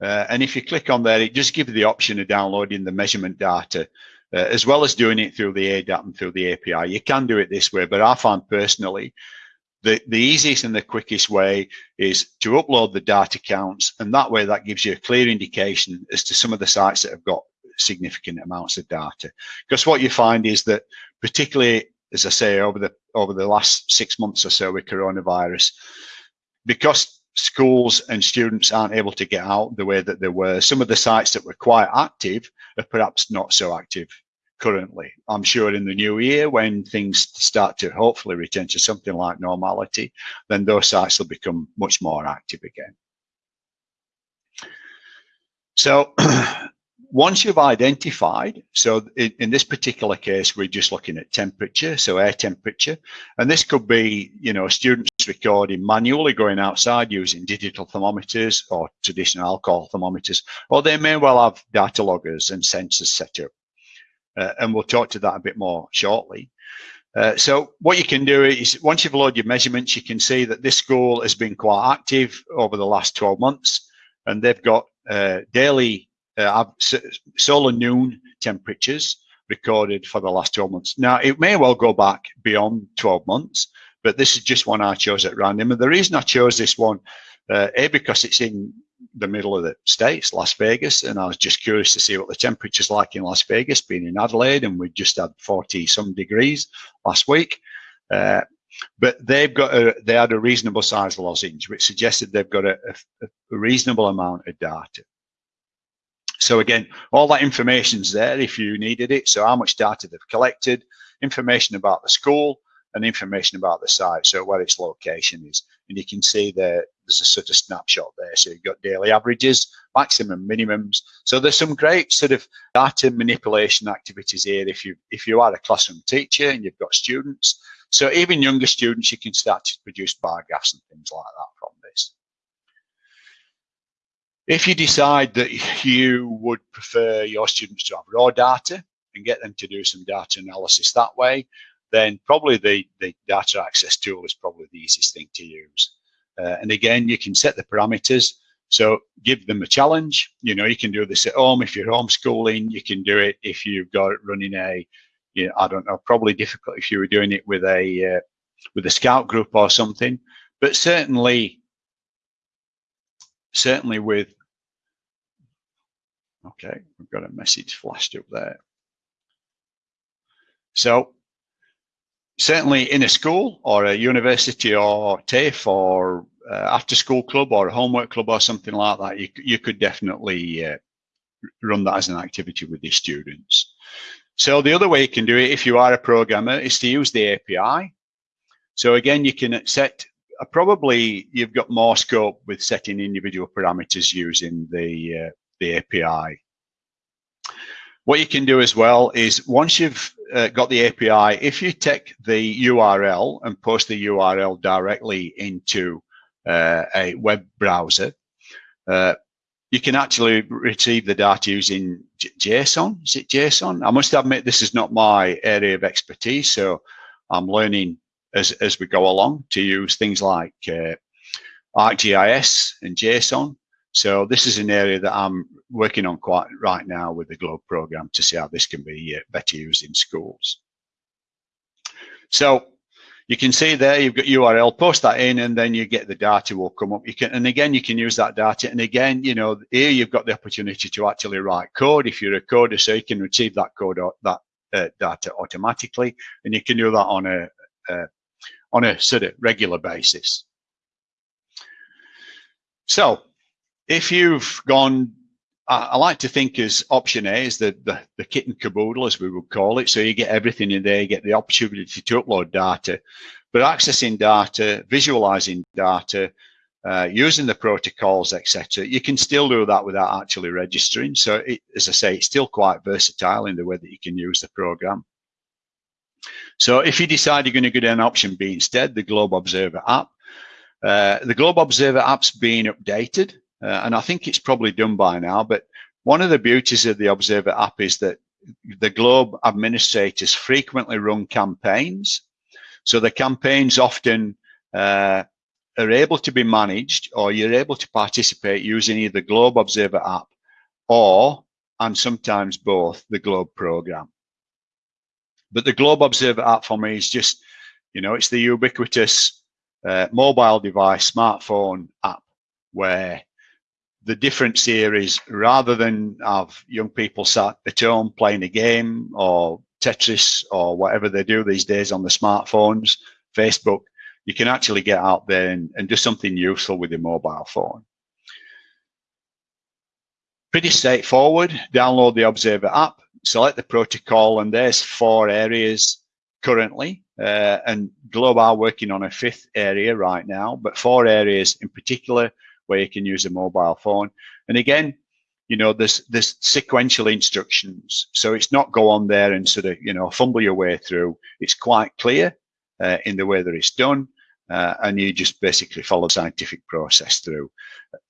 Uh, and if you click on there, it just gives you the option of downloading the measurement data uh, as well as doing it through the ADAT and through the API. You can do it this way, but I find personally the, the easiest and the quickest way is to upload the data counts and that way that gives you a clear indication as to some of the sites that have got significant amounts of data. Because what you find is that particularly as I say over the over the last six months or so with coronavirus because schools and students aren't able to get out the way that they were some of the sites that were quite active are perhaps not so active currently. I'm sure in the new year, when things start to hopefully return to something like normality, then those sites will become much more active again. So once you've identified, so in, in, this particular case, we're just looking at temperature, so air temperature, and this could be, you know, students recording manually going outside using digital thermometers or traditional alcohol thermometers, or they may well have data loggers and sensors set up uh, and we'll talk to that a bit more shortly. Uh, so what you can do is once you've loaded your measurements, you can see that this school has been quite active over the last 12 months and they've got uh, daily uh, solar noon temperatures recorded for the last 12 months. Now, it may well go back beyond 12 months, but this is just one I chose at random. And the reason I chose this one, uh, A, because it's in the middle of the states, Las Vegas, and I was just curious to see what the temperature's like in Las Vegas, being in Adelaide, and we just had 40 some degrees last week. Uh, but they've got a, they had a reasonable size lozenge, which suggested they've got a, a, a reasonable amount of data. So again, all that information's there if you needed it. So how much data they've collected, information about the school, and information about the site, so where its location is. And you can see there, there's a sort of snapshot there. So you've got daily averages, maximum minimums. So there's some great sort of data manipulation activities here. If you if you are a classroom teacher and you've got students, So even younger students, you can start to produce bar graphs and things like that from this. If you decide that you would prefer your students to have raw data and get them to do some data analysis that way, then probably the, the data access tool is probably the easiest thing to use. Uh, and again, you can set the parameters. So give them a challenge. You know, you can do this at home. If you're homeschooling, you can do it if you've got it running a, you know, I don't know, probably difficult if you were doing it with a, uh, with a scout group or something, but certainly, certainly with, okay, we've got a message flashed up there. So certainly in a school or a university or TAFE or uh, after school club or a homework club or something like that, you, you could definitely uh, run that as an activity with your students. So the other way you can do it if you are a programmer is to use the API. So again, you can set, uh, probably you've got more scope with setting individual parameters using the, uh, the API. What you can do as well is once you've uh, got the API, if you take the URL and post the URL directly into uh, a web browser, uh, you can actually retrieve the data using JSON. Is it JSON? I must admit this is not my area of expertise, so I'm learning as, as we go along to use things like uh, ArcGIS and JSON. So this is an area that I'm working on quite right now with the GLOBE program to see how this can be uh, better used in schools. So you can see there you've got URL, post that in, and then you get the data will come up. You can, and again, you can use that data. And again, you know, here you've got the opportunity to actually write code if you're a coder, so you can retrieve that code or that uh, data automatically, and you can do that on a uh, on a sort of regular basis. So if you've gone, I, like to think as option A is the, the, the kit and caboodle, as we would call it. So you get everything in there, you get the opportunity to upload data, but accessing data, visualizing data, uh, using the protocols, etc. You can still do that without actually registering. So it, as I say, it's still quite versatile in the way that you can use the program. So if you decide you're going to go down option B instead, the Globe Observer app, uh, the Globe Observer app's being updated. Uh, and I think it's probably done by now, but one of the beauties of the Observer app is that the Globe administrators frequently run campaigns. So the campaigns often uh, are able to be managed or you're able to participate using either Globe Observer app or, and sometimes both, the Globe program. But the Globe Observer app for me is just, you know, it's the ubiquitous uh, mobile device, smartphone app where the difference here is rather than have young people sat at home playing a game or Tetris or whatever they do these days on the smartphones, Facebook, you can actually get out there and, and do something useful with your mobile phone. Pretty straightforward. Download the Observer app, select the protocol, and there's four areas currently. Uh, and Globe are working on a fifth area right now, but four areas in particular where you can use a mobile phone. And again, you know, there's there's sequential instructions, so it's not go on there and sort of you know fumble your way through. It's quite clear uh, in the way that it's done, uh, and you just basically follow the scientific process through.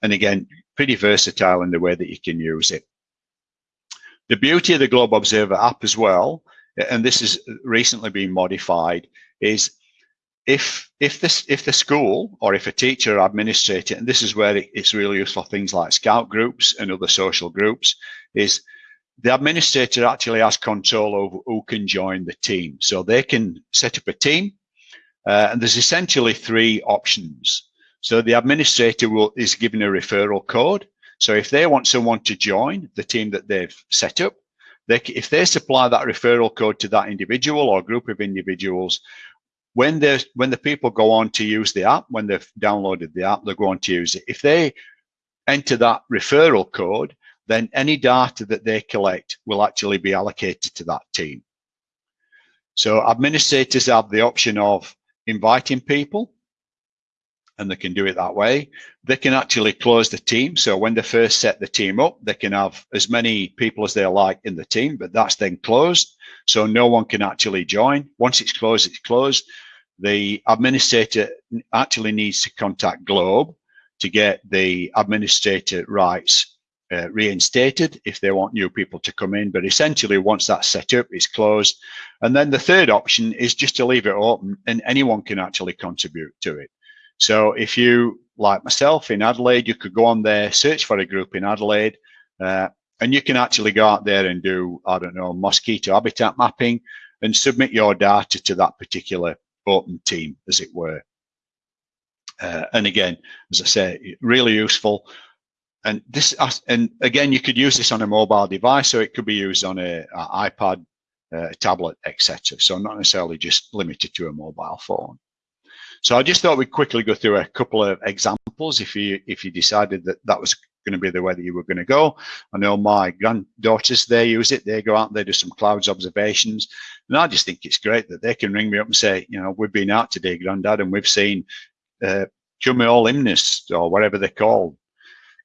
And again, pretty versatile in the way that you can use it. The beauty of the Globe Observer app as well, and this has recently been modified, is if if this if the school or if a teacher administrator and this is where it, it's really useful things like scout groups and other social groups is the administrator actually has control over who can join the team. So they can set up a team uh, and there's essentially three options. So the administrator will is given a referral code. So if they want someone to join the team that they've set up they, if they supply that referral code to that individual or group of individuals when the when the people go on to use the app, when they've downloaded the app, they're going to use it. If they enter that referral code, then any data that they collect will actually be allocated to that team. So administrators have the option of inviting people and they can do it that way. They can actually close the team. So when they first set the team up, they can have as many people as they like in the team, but that's then closed. So no one can actually join. Once it's closed, it's closed. The administrator actually needs to contact Globe to get the administrator rights uh, reinstated if they want new people to come in. But essentially, once that's set up, it's closed. And then the third option is just to leave it open and anyone can actually contribute to it. So if you, like myself in Adelaide, you could go on there, search for a group in Adelaide, uh, and you can actually go out there and do, I don't know, mosquito habitat mapping and submit your data to that particular open team, as it were. Uh, and again, as I say, really useful. And this, and again, you could use this on a mobile device, so it could be used on a, a iPad, uh, a tablet, etc. So not necessarily just limited to a mobile phone. So I just thought we'd quickly go through a couple of examples if you if you decided that that was going to be the way that you were going to go. I know my granddaughters, they use it. They go out and they do some clouds observations. And I just think it's great that they can ring me up and say, you know, we've been out today, granddad, and we've seen uh, cumulonimbus or whatever they're called,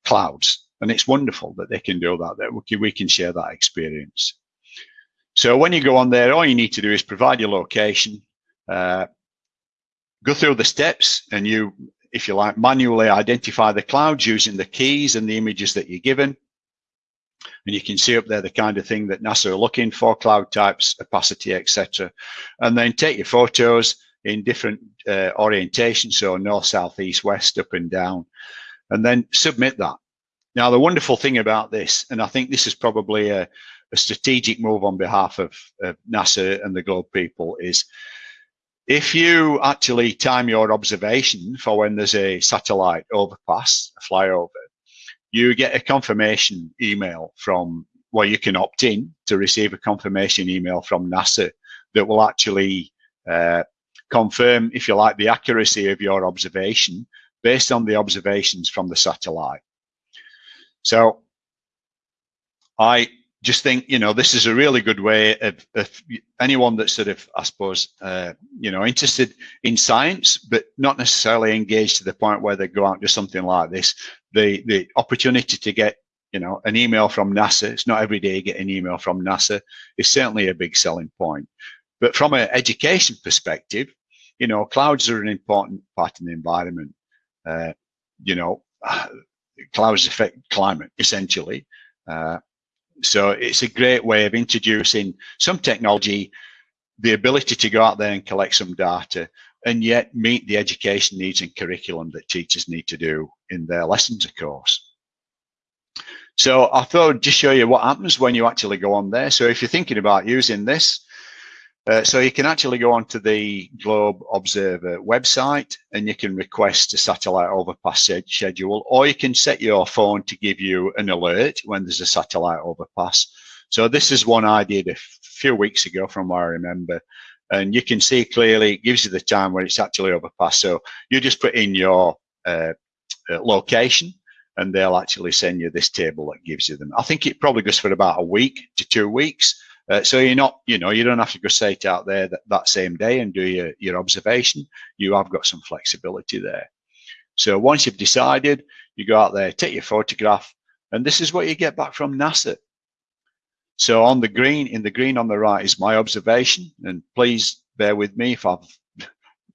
clouds. And it's wonderful that they can do that, that we can, we can share that experience. So when you go on there, all you need to do is provide your location, uh, go through the steps and you, if you like, manually identify the clouds using the keys and the images that you're given. And you can see up there the kind of thing that NASA are looking for, cloud types, opacity, etc. And then take your photos in different uh, orientations, so north, south, east, west, up and down, and then submit that. Now, the wonderful thing about this, and I think this is probably a, a strategic move on behalf of, of NASA and the Globe people, is if you actually time your observation for when there's a satellite overpass, a flyover, you get a confirmation email from where you can opt in to receive a confirmation email from NASA that will actually uh, confirm, if you like, the accuracy of your observation based on the observations from the satellite. So I just think you know this is a really good way of, of anyone that's sort of I suppose uh, you know interested in science, but not necessarily engaged to the point where they go out and do something like this. The the opportunity to get you know an email from NASA. It's not every day you get an email from NASA. Is certainly a big selling point. But from an education perspective, you know clouds are an important part of the environment. Uh, you know, clouds affect climate essentially. Uh, so it's a great way of introducing some technology, the ability to go out there and collect some data, and yet meet the education needs and curriculum that teachers need to do in their lessons, of course. So I thought I'd just show you what happens when you actually go on there. So if you're thinking about using this, uh, so you can actually go onto the Globe Observer website and you can request a satellite overpass schedule, or you can set your phone to give you an alert when there's a satellite overpass. So this is one I did a few weeks ago from what I remember. And you can see clearly, it gives you the time when it's actually overpass. So you just put in your uh, uh, location and they'll actually send you this table that gives you them. I think it probably goes for about a week to two weeks. Uh, so you're not, you know, you don't have to go straight out there that, that same day and do your, your observation. You have got some flexibility there. So once you've decided, you go out there, take your photograph, and this is what you get back from NASA. So on the green, in the green on the right is my observation, and please bear with me if I've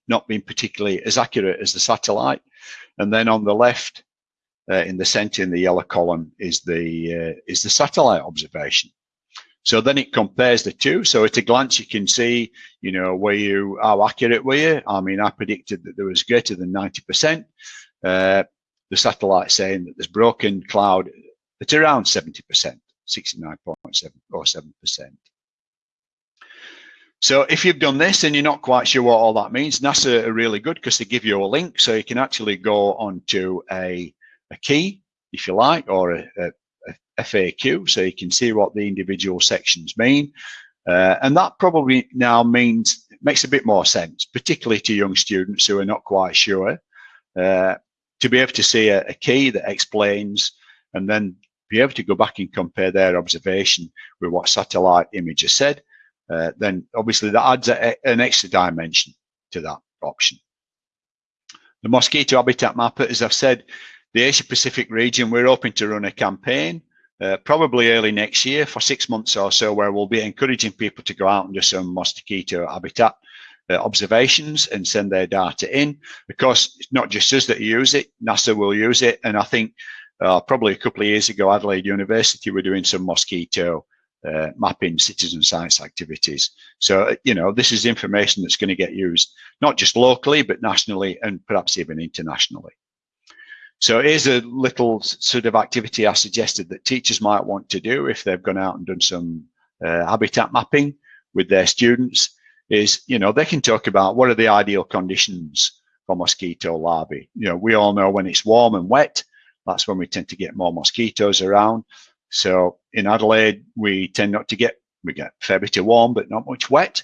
not been particularly as accurate as the satellite. And then on the left, uh, in the center in the yellow column is the uh, is the satellite observation. So then it compares the two. So at a glance, you can see, you know, were you, how accurate were you? I mean, I predicted that there was greater than 90%. Uh, the satellite saying that there's broken cloud at around 70%, 69.7 or 7%. So if you've done this and you're not quite sure what all that means, NASA are really good because they give you a link so you can actually go onto a, a key, if you like, or a, a, FAQ so you can see what the individual sections mean. Uh, and that probably now means, makes a bit more sense, particularly to young students who are not quite sure, uh, to be able to see a, a, key that explains and then be able to go back and compare their observation with what satellite images said, uh, then obviously that adds a, an extra dimension to that option. The mosquito habitat mapper, as I've said, the Asia Pacific region, we're hoping to run a campaign uh, probably early next year for six months or so, where we'll be encouraging people to go out and do some mosquito habitat uh, observations and send their data in. Of course, it's not just us that use it, NASA will use it. And I think uh, probably a couple of years ago, Adelaide University were doing some mosquito uh, mapping citizen science activities. So, you know, this is information that's going to get used not just locally, but nationally and perhaps even internationally. So here's a little sort of activity I suggested that teachers might want to do if they've gone out and done some uh, habitat mapping with their students is, you know, they can talk about what are the ideal conditions for mosquito larvae. You know, we all know when it's warm and wet, that's when we tend to get more mosquitoes around. So in Adelaide, we tend not to get, we get a fair bit of warm, but not much wet.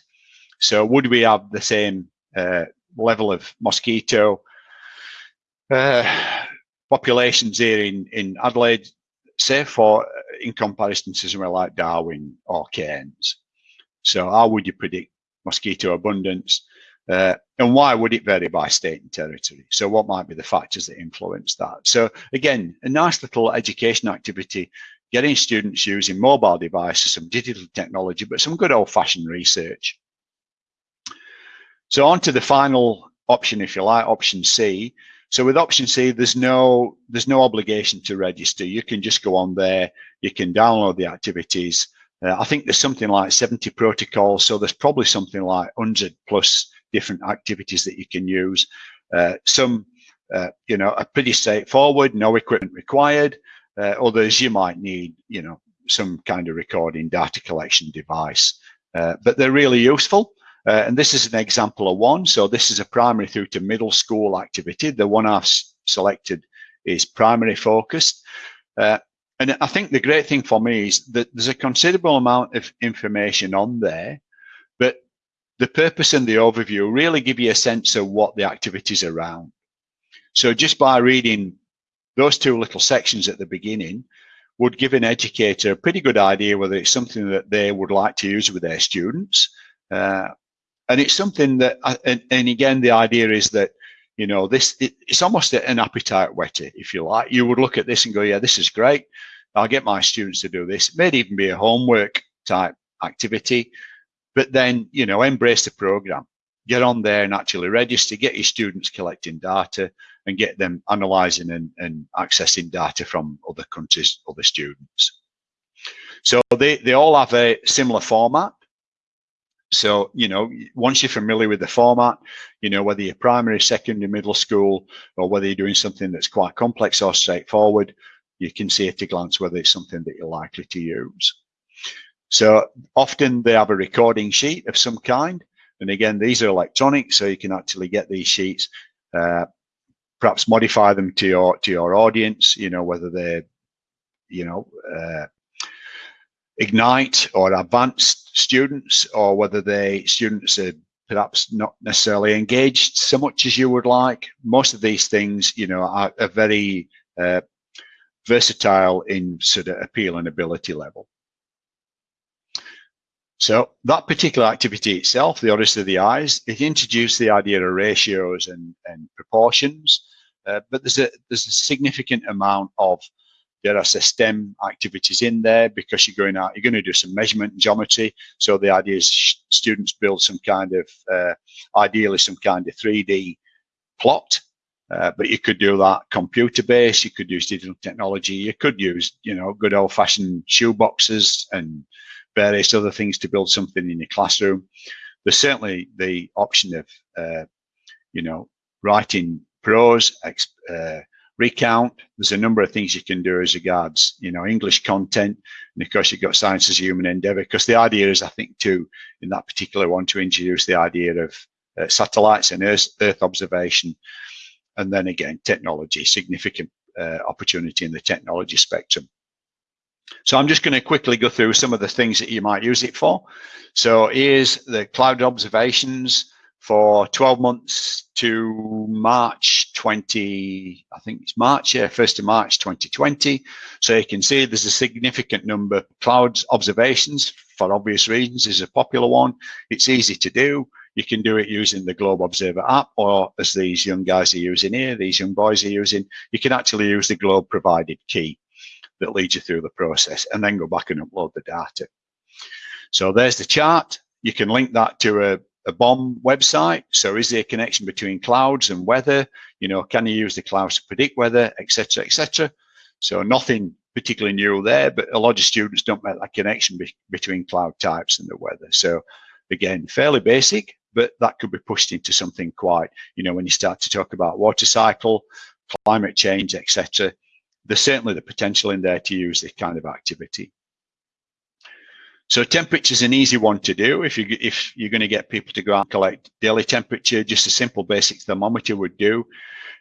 So would we have the same uh, level of mosquito uh, populations here in, in Adelaide, say for in comparison to somewhere like Darwin or Cairns? So how would you predict mosquito abundance? Uh, and why would it vary by state and territory? So what might be the factors that influence that? So again, a nice little education activity, getting students using mobile devices, some digital technology, but some good old fashioned research. So on to the final option, if you like, option C. So with option C, there's no there's no obligation to register. You can just go on there, you can download the activities, uh, I think there's something like 70 protocols, so there's probably something like 100 plus different activities that you can use. Uh, some, uh, you know, are pretty straightforward, no equipment required. Uh, others you might need, you know, some kind of recording data collection device, uh, but they're really useful. Uh, and this is an example of one. So this is a primary through to middle school activity. The one I've selected is primary focused. Uh, and I think the great thing for me is that there's a considerable amount of information on there, but the purpose and the overview really give you a sense of what the activities around. So just by reading those two little sections at the beginning would give an educator a pretty good idea whether it's something that they would like to use with their students. Uh, and it's something that, and, and again, the idea is that you know this it, it's almost an appetite whetter if you like you would look at this and go yeah this is great I'll get my students to do this. It may even be a homework type activity, but then, you know, embrace the program. Get on there and actually register, get your students collecting data and get them analyzing and, and accessing data from other countries, other students. So they, they all have a similar format. So, you know, once you're familiar with the format, you know, whether you're primary, secondary, middle school, or whether you're doing something that's quite complex or straightforward, you can see at a glance whether it's something that you're likely to use. So often they have a recording sheet of some kind. And again, these are electronic, so you can actually get these sheets, uh, perhaps modify them to your to your audience, you know, whether they're, you know, uh, Ignite or advanced students, or whether they students are perhaps not necessarily engaged so much as you would like. Most of these things, you know, are, are very uh, versatile in sort of appeal and ability level. So that particular activity itself, the Odyssey of the Eyes, it introduced the idea of ratios and, and proportions, uh, but there's a there's a significant amount of there are STEM activities in there because you're going out, you're going to do some measurement and geometry. So the idea is students build some kind of, uh, ideally some kind of 3D plot uh, but you could do that computer based, you could use digital technology, you could use, you know, good old fashioned shoe boxes and various other things to build something in your classroom. There's certainly the option of, uh, you know, writing prose, uh, recount. There's a number of things you can do as regards, you know, English content. And of course, you've got science as human endeavor, because the idea is, I think, too, in that particular one, to introduce the idea of uh, satellites and Earth, Earth observation and then again, technology, significant uh, opportunity in the technology spectrum. So I'm just going to quickly go through some of the things that you might use it for. So here's the cloud observations for 12 months to March 20, I think it's March, yeah, 1st of March 2020. So you can see there's a significant number of cloud observations for obvious reasons is a popular one. It's easy to do. You can do it using the Globe Observer app, or as these young guys are using here, these young boys are using, you can actually use the Globe provided key that leads you through the process and then go back and upload the data. So there's the chart. You can link that to a a BOM website. So is there a connection between clouds and weather? You know, can you use the clouds to predict weather, etc., etc. So nothing particularly new there, but a lot of students don't make that connection be between cloud types and the weather. So again, fairly basic, but that could be pushed into something quite, you know, when you start to talk about water cycle, climate change, etc. There's certainly the potential in there to use this kind of activity. So temperature is an easy one to do. If you if you're going to get people to go out and collect daily temperature, just a simple basic thermometer would do.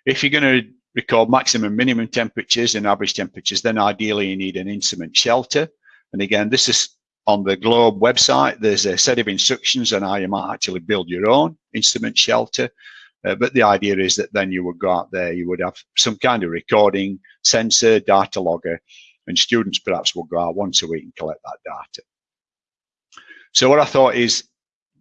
If you're going to record maximum minimum temperatures and average temperatures, then ideally you need an instrument shelter. And again, this is on the Globe website. There's a set of instructions on how you might actually build your own instrument shelter. Uh, but the idea is that then you would go out there, you would have some kind of recording sensor, data logger, and students perhaps will go out once a week and collect that data. So what I thought is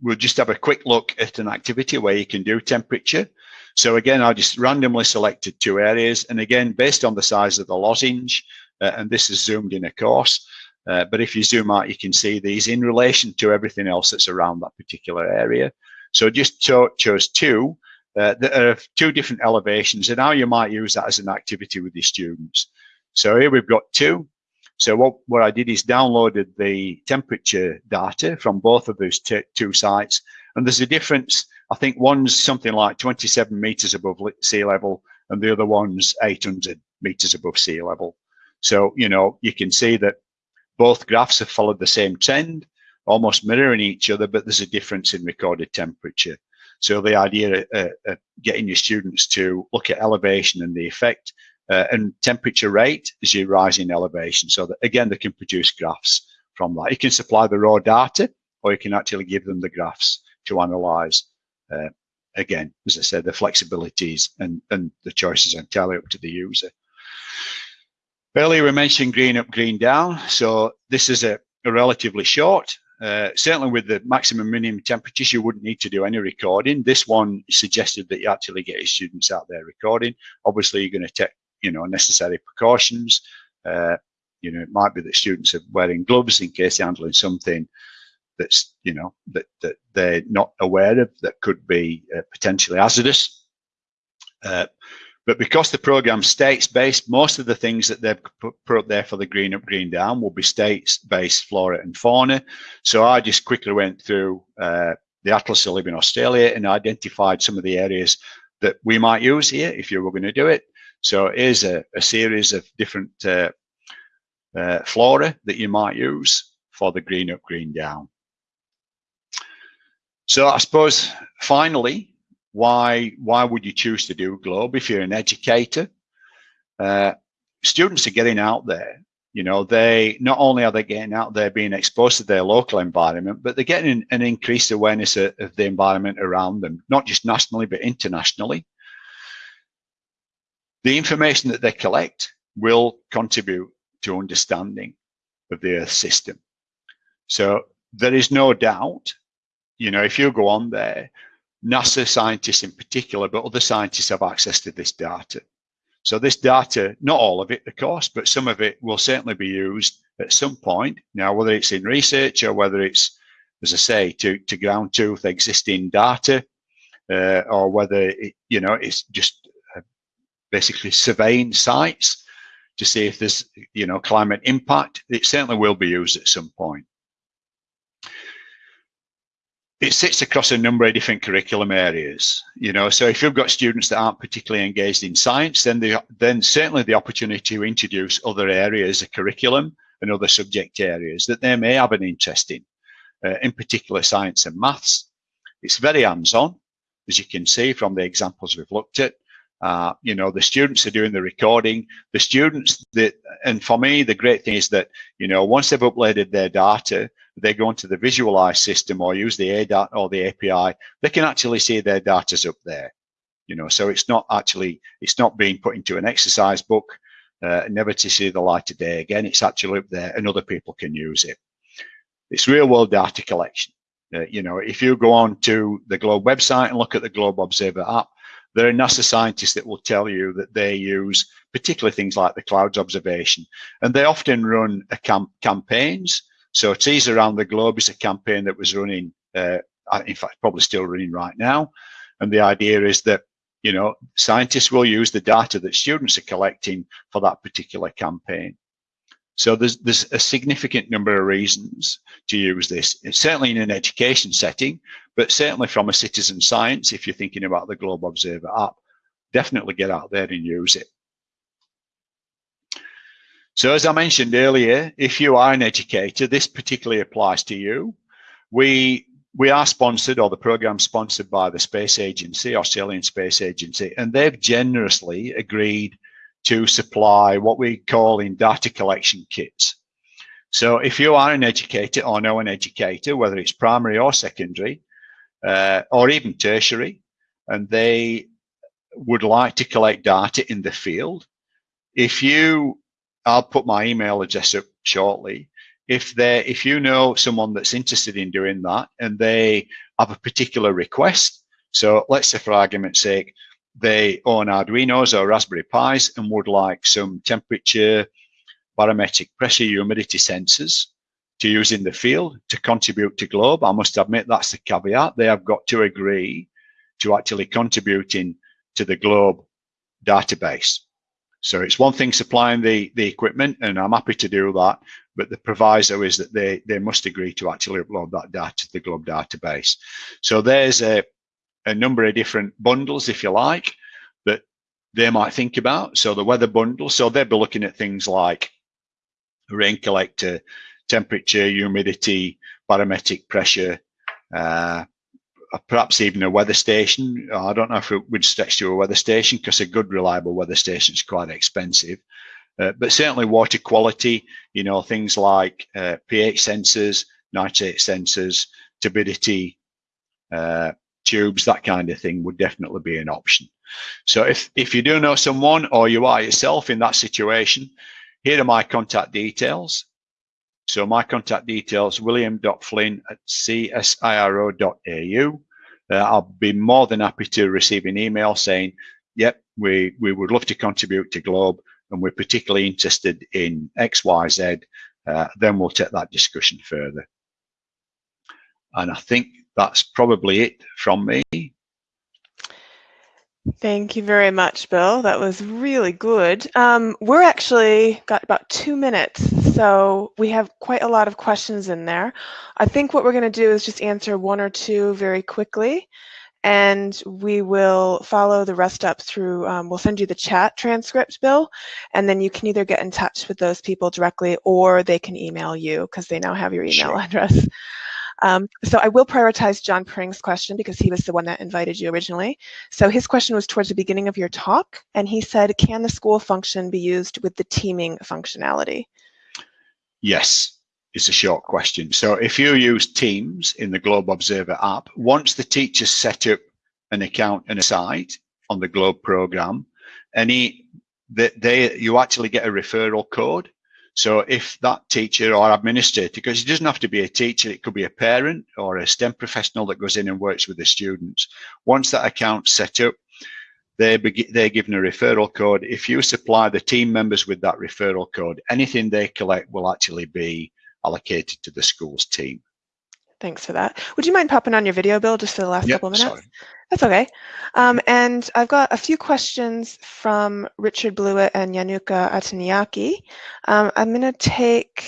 we'll just have a quick look at an activity where you can do temperature. So again, I just randomly selected two areas. And again, based on the size of the lozenge, uh, and this is zoomed in of course, uh, but if you zoom out, you can see these in relation to everything else that's around that particular area. So just cho chose two uh, that are two different elevations and how you might use that as an activity with your students. So here we've got two. So what, what I did is downloaded the temperature data from both of those two sites. And there's a difference. I think one's something like 27 meters above sea level and the other one's 800 meters above sea level. So, you know, you can see that both graphs have followed the same trend, almost mirroring each other, but there's a difference in recorded temperature. So the idea of, of getting your students to look at elevation and the effect uh, and temperature rate as you rise in elevation. So that again, they can produce graphs from that. You can supply the raw data or you can actually give them the graphs to analyze. Uh, again, as I said, the flexibilities and, and the choices entirely up to the user. Earlier we mentioned green up, green down. So this is a, a relatively short uh, certainly with the maximum minimum temperatures, you wouldn't need to do any recording. This one suggested that you actually get your students out there recording. Obviously, you're going to take, you know, necessary precautions. Uh, you know, it might be that students are wearing gloves in case they're handling something that's, you know, that, that they're not aware of that could be uh, potentially hazardous. Uh, but because the program states-based, most of the things that they've put up there for the green up, green down will be states-based flora and fauna. So I just quickly went through uh, the Atlas of Living Australia and identified some of the areas that we might use here if you were going to do it. So here's a, a series of different uh, uh, flora that you might use for the green up, green down. So I suppose finally, why why would you choose to do globe if you're an educator? Uh, students are getting out there. You know they not only are they getting out there being exposed to their local environment but they're getting an increased awareness of, of the environment around them not just nationally but internationally the information that they collect will contribute to understanding of the earth system so there is no doubt you know if you go on there NASA scientists in particular, but other scientists have access to this data. So this data, not all of it, of course, but some of it will certainly be used at some point. Now, whether it's in research or whether it's, as I say, to, to ground truth existing data, uh, or whether, it, you know, it's just basically surveying sites to see if there's, you know, climate impact, it certainly will be used at some point. It sits across a number of different curriculum areas you know so if you've got students that aren't particularly engaged in science then the then certainly the opportunity to introduce other areas of curriculum and other subject areas that they may have an interest in uh, in particular science and maths. It's very hands-on as you can see from the examples we've looked at uh, you know the students are doing the recording the students that and for me the great thing is that you know once they've uploaded their data they go into the visualize system or use the ADAT or the API, they can actually see their data's up there. You know, so it's not actually, it's not being put into an exercise book, uh, never to see the light of day again. It's actually up there and other people can use it. It's real world data collection. Uh, you know, if you go on to the Globe website and look at the Globe Observer app, there are NASA scientists that will tell you that they use particularly things like the clouds observation, and they often run camp campaigns so Trees Around the Globe is a campaign that was running, uh, in fact, probably still running right now. And the idea is that, you know, scientists will use the data that students are collecting for that particular campaign. So there's, there's a significant number of reasons to use this, it's certainly in an education setting, but certainly from a citizen science, if you're thinking about the Globe Observer app, definitely get out there and use it. So as I mentioned earlier, if you are an educator, this particularly applies to you. We we are sponsored or the program sponsored by the Space Agency, Australian Space Agency, and they've generously agreed to supply what we call in data collection kits. So if you are an educator or know an educator, whether it's primary or secondary, uh, or even tertiary, and they would like to collect data in the field, if you, I'll put my email address up shortly, if they if you know someone that's interested in doing that and they have a particular request so let's say for argument's sake they own arduinos or raspberry pis and would like some temperature barometric pressure humidity sensors to use in the field to contribute to globe i must admit that's the caveat they have got to agree to actually contributing to the globe database so it's one thing supplying the, the equipment, and I'm happy to do that. But the proviso is that they, they must agree to actually upload that data to the Globe database. So there's a, a number of different bundles, if you like, that they might think about. So the weather bundle, so they'll be looking at things like rain collector, temperature, humidity, barometric pressure, uh, perhaps even a weather station. I don't know if it would stretch to a weather station because a good reliable weather station is quite expensive. Uh, but certainly water quality, you know, things like uh, pH sensors, nitrate sensors, turbidity uh, tubes, that kind of thing would definitely be an option. So if, if you do know someone or you are yourself in that situation, here are my contact details. So my contact details, william.flynn at csiro.au. Uh, I'll be more than happy to receive an email saying, yep, we, we would love to contribute to Globe and we're particularly interested in X, Y, Z. Uh, then we'll take that discussion further. And I think that's probably it from me. Thank you very much, Bill. That was really good. Um, we're actually got about two minutes, so we have quite a lot of questions in there. I think what we're going to do is just answer one or two very quickly, and we will follow the rest up through, um, we'll send you the chat transcript, Bill, and then you can either get in touch with those people directly or they can email you because they now have your email sure. address. Um, so I will prioritize John Pring's question because he was the one that invited you originally. So his question was towards the beginning of your talk, and he said, can the school function be used with the teaming functionality? Yes, it's a short question. So if you use Teams in the Globe Observer app, once the teacher set up an account and a site on the Globe program, any that they you actually get a referral code so if that teacher or administrator, because it doesn't have to be a teacher, it could be a parent or a STEM professional that goes in and works with the students. Once that account's set up, they're, they're given a referral code. If you supply the team members with that referral code, anything they collect will actually be allocated to the school's team. Thanks for that. Would you mind popping on your video, Bill, just for the last yep, couple of minutes? Sorry. That's okay. Um, and I've got a few questions from Richard Blewett and Yanuka Ataniaki. Um, I'm going to take,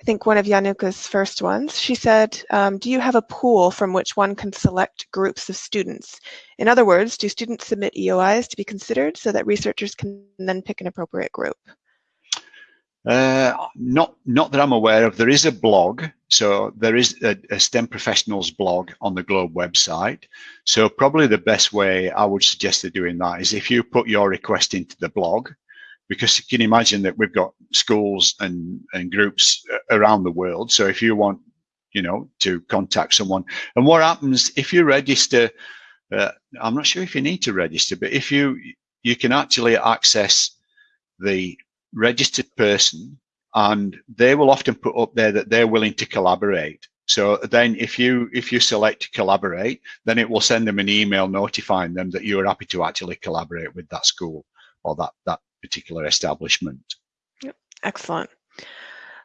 I think, one of Yanuka's first ones. She said, um, do you have a pool from which one can select groups of students? In other words, do students submit EOIs to be considered so that researchers can then pick an appropriate group? Uh, not not that I'm aware of. There is a blog, so there is a, a, STEM professionals blog on the Globe website. So probably the best way I would suggest of doing that is if you put your request into the blog, because you can imagine that we've got schools and and groups around the world. So if you want, you know, to contact someone, and what happens if you register? Uh, I'm not sure if you need to register, but if you you can actually access the registered person and they will often put up there that they're willing to collaborate. So then if you if you select to collaborate, then it will send them an email notifying them that you're happy to actually collaborate with that school or that, that particular establishment. Yep. Excellent.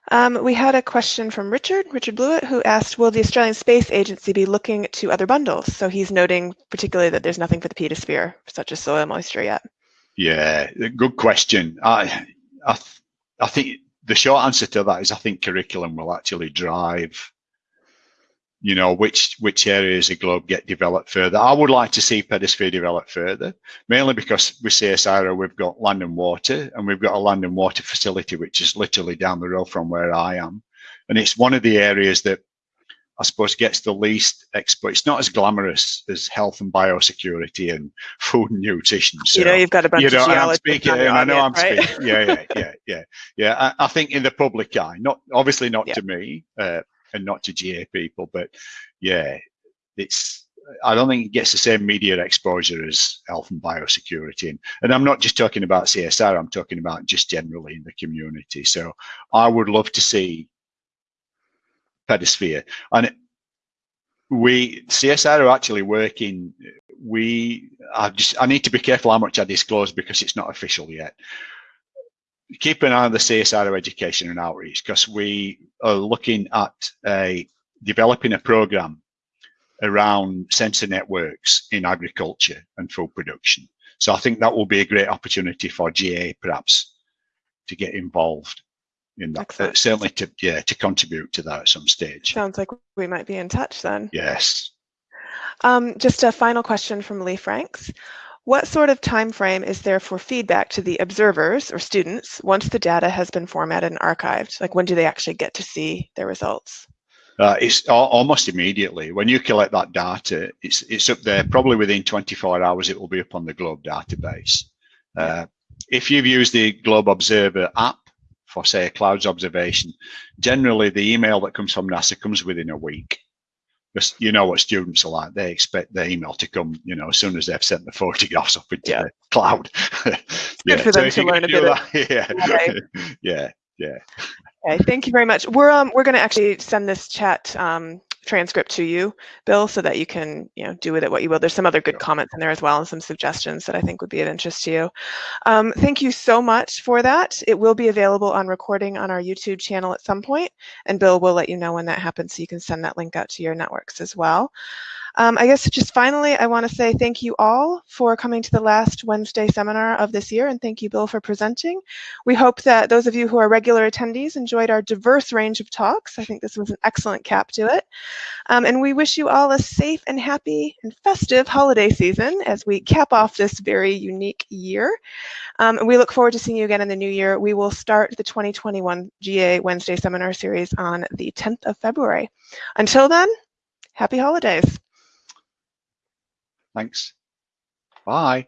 Um, we had a question from Richard, Richard Blewett, who asked, will the Australian Space Agency be looking to other bundles? So he's noting particularly that there's nothing for the pedosphere, such as soil moisture yet. Yeah, good question. I, I, th I think the short answer to that is I think curriculum will actually drive you know which which areas of globe get developed further. I would like to see pedosphere develop further mainly because with csiro we've got land and water and we've got a land and water facility which is literally down the road from where i am. And it's one of the areas that i suppose gets the least exposed it's not as glamorous as health and biosecurity and food and nutrition so, you know you've got a bunch you know, of I'm speaking, i know i'm right? speaking yeah yeah yeah yeah yeah I, I, think in the public eye not obviously not yeah. to me uh, and not to GA people. But yeah, it's I don't think it gets the same media exposure as health and biosecurity. And, and I'm not just talking about CSR, I'm talking about just generally in the community. So I would love to see Pedosphere. And we, CSR are actually working, we, I just, I need to be careful how much I disclose because it's not official yet keep an eye on the CSIRO education and outreach because we are looking at a, developing a program around sensor networks in agriculture and food production. So I think that will be a great opportunity for GA perhaps to get involved in that. Certainly to yeah to contribute to that at some stage. Sounds like we might be in touch then. Yes. Um, just a final question from Lee Franks. What sort of time frame is there for feedback to the observers or students once the data has been formatted and archived? Like when do they actually get to see their results? Uh, it's almost immediately. When you collect that data, it's it's up there. Probably within 24 hours, it will be up on the Globe database. Uh, if you've used the Globe Observer app for, say, a clouds observation, generally the email that comes from NASA comes within a week because you know what students are like. They expect their email to come, you know, as soon as they've sent the photographs up into yeah. the cloud. yeah. for them so to learn a bit. Of, yeah. Right. yeah. Yeah. Okay. Thank you very much. We're um we're going to actually send this chat um transcript to you, Bill, so that you can you know do with it what you will. There's some other good comments in there as well and some suggestions that I think would be of interest to you. Um, thank you so much for that. It will be available on recording on our YouTube channel at some point, and Bill will let you know when that happens so you can send that link out to your networks as well. Um, I guess just finally, I want to say thank you all for coming to the last Wednesday seminar of this year, and thank you, Bill, for presenting. We hope that those of you who are regular attendees enjoyed our diverse range of talks. I think this was an excellent cap to it. Um, and we wish you all a safe and happy and festive holiday season as we cap off this very unique year. Um, and we look forward to seeing you again in the new year. We will start the 2021 GA Wednesday seminar series on the 10th of February. Until then, happy holidays. Thanks. Bye.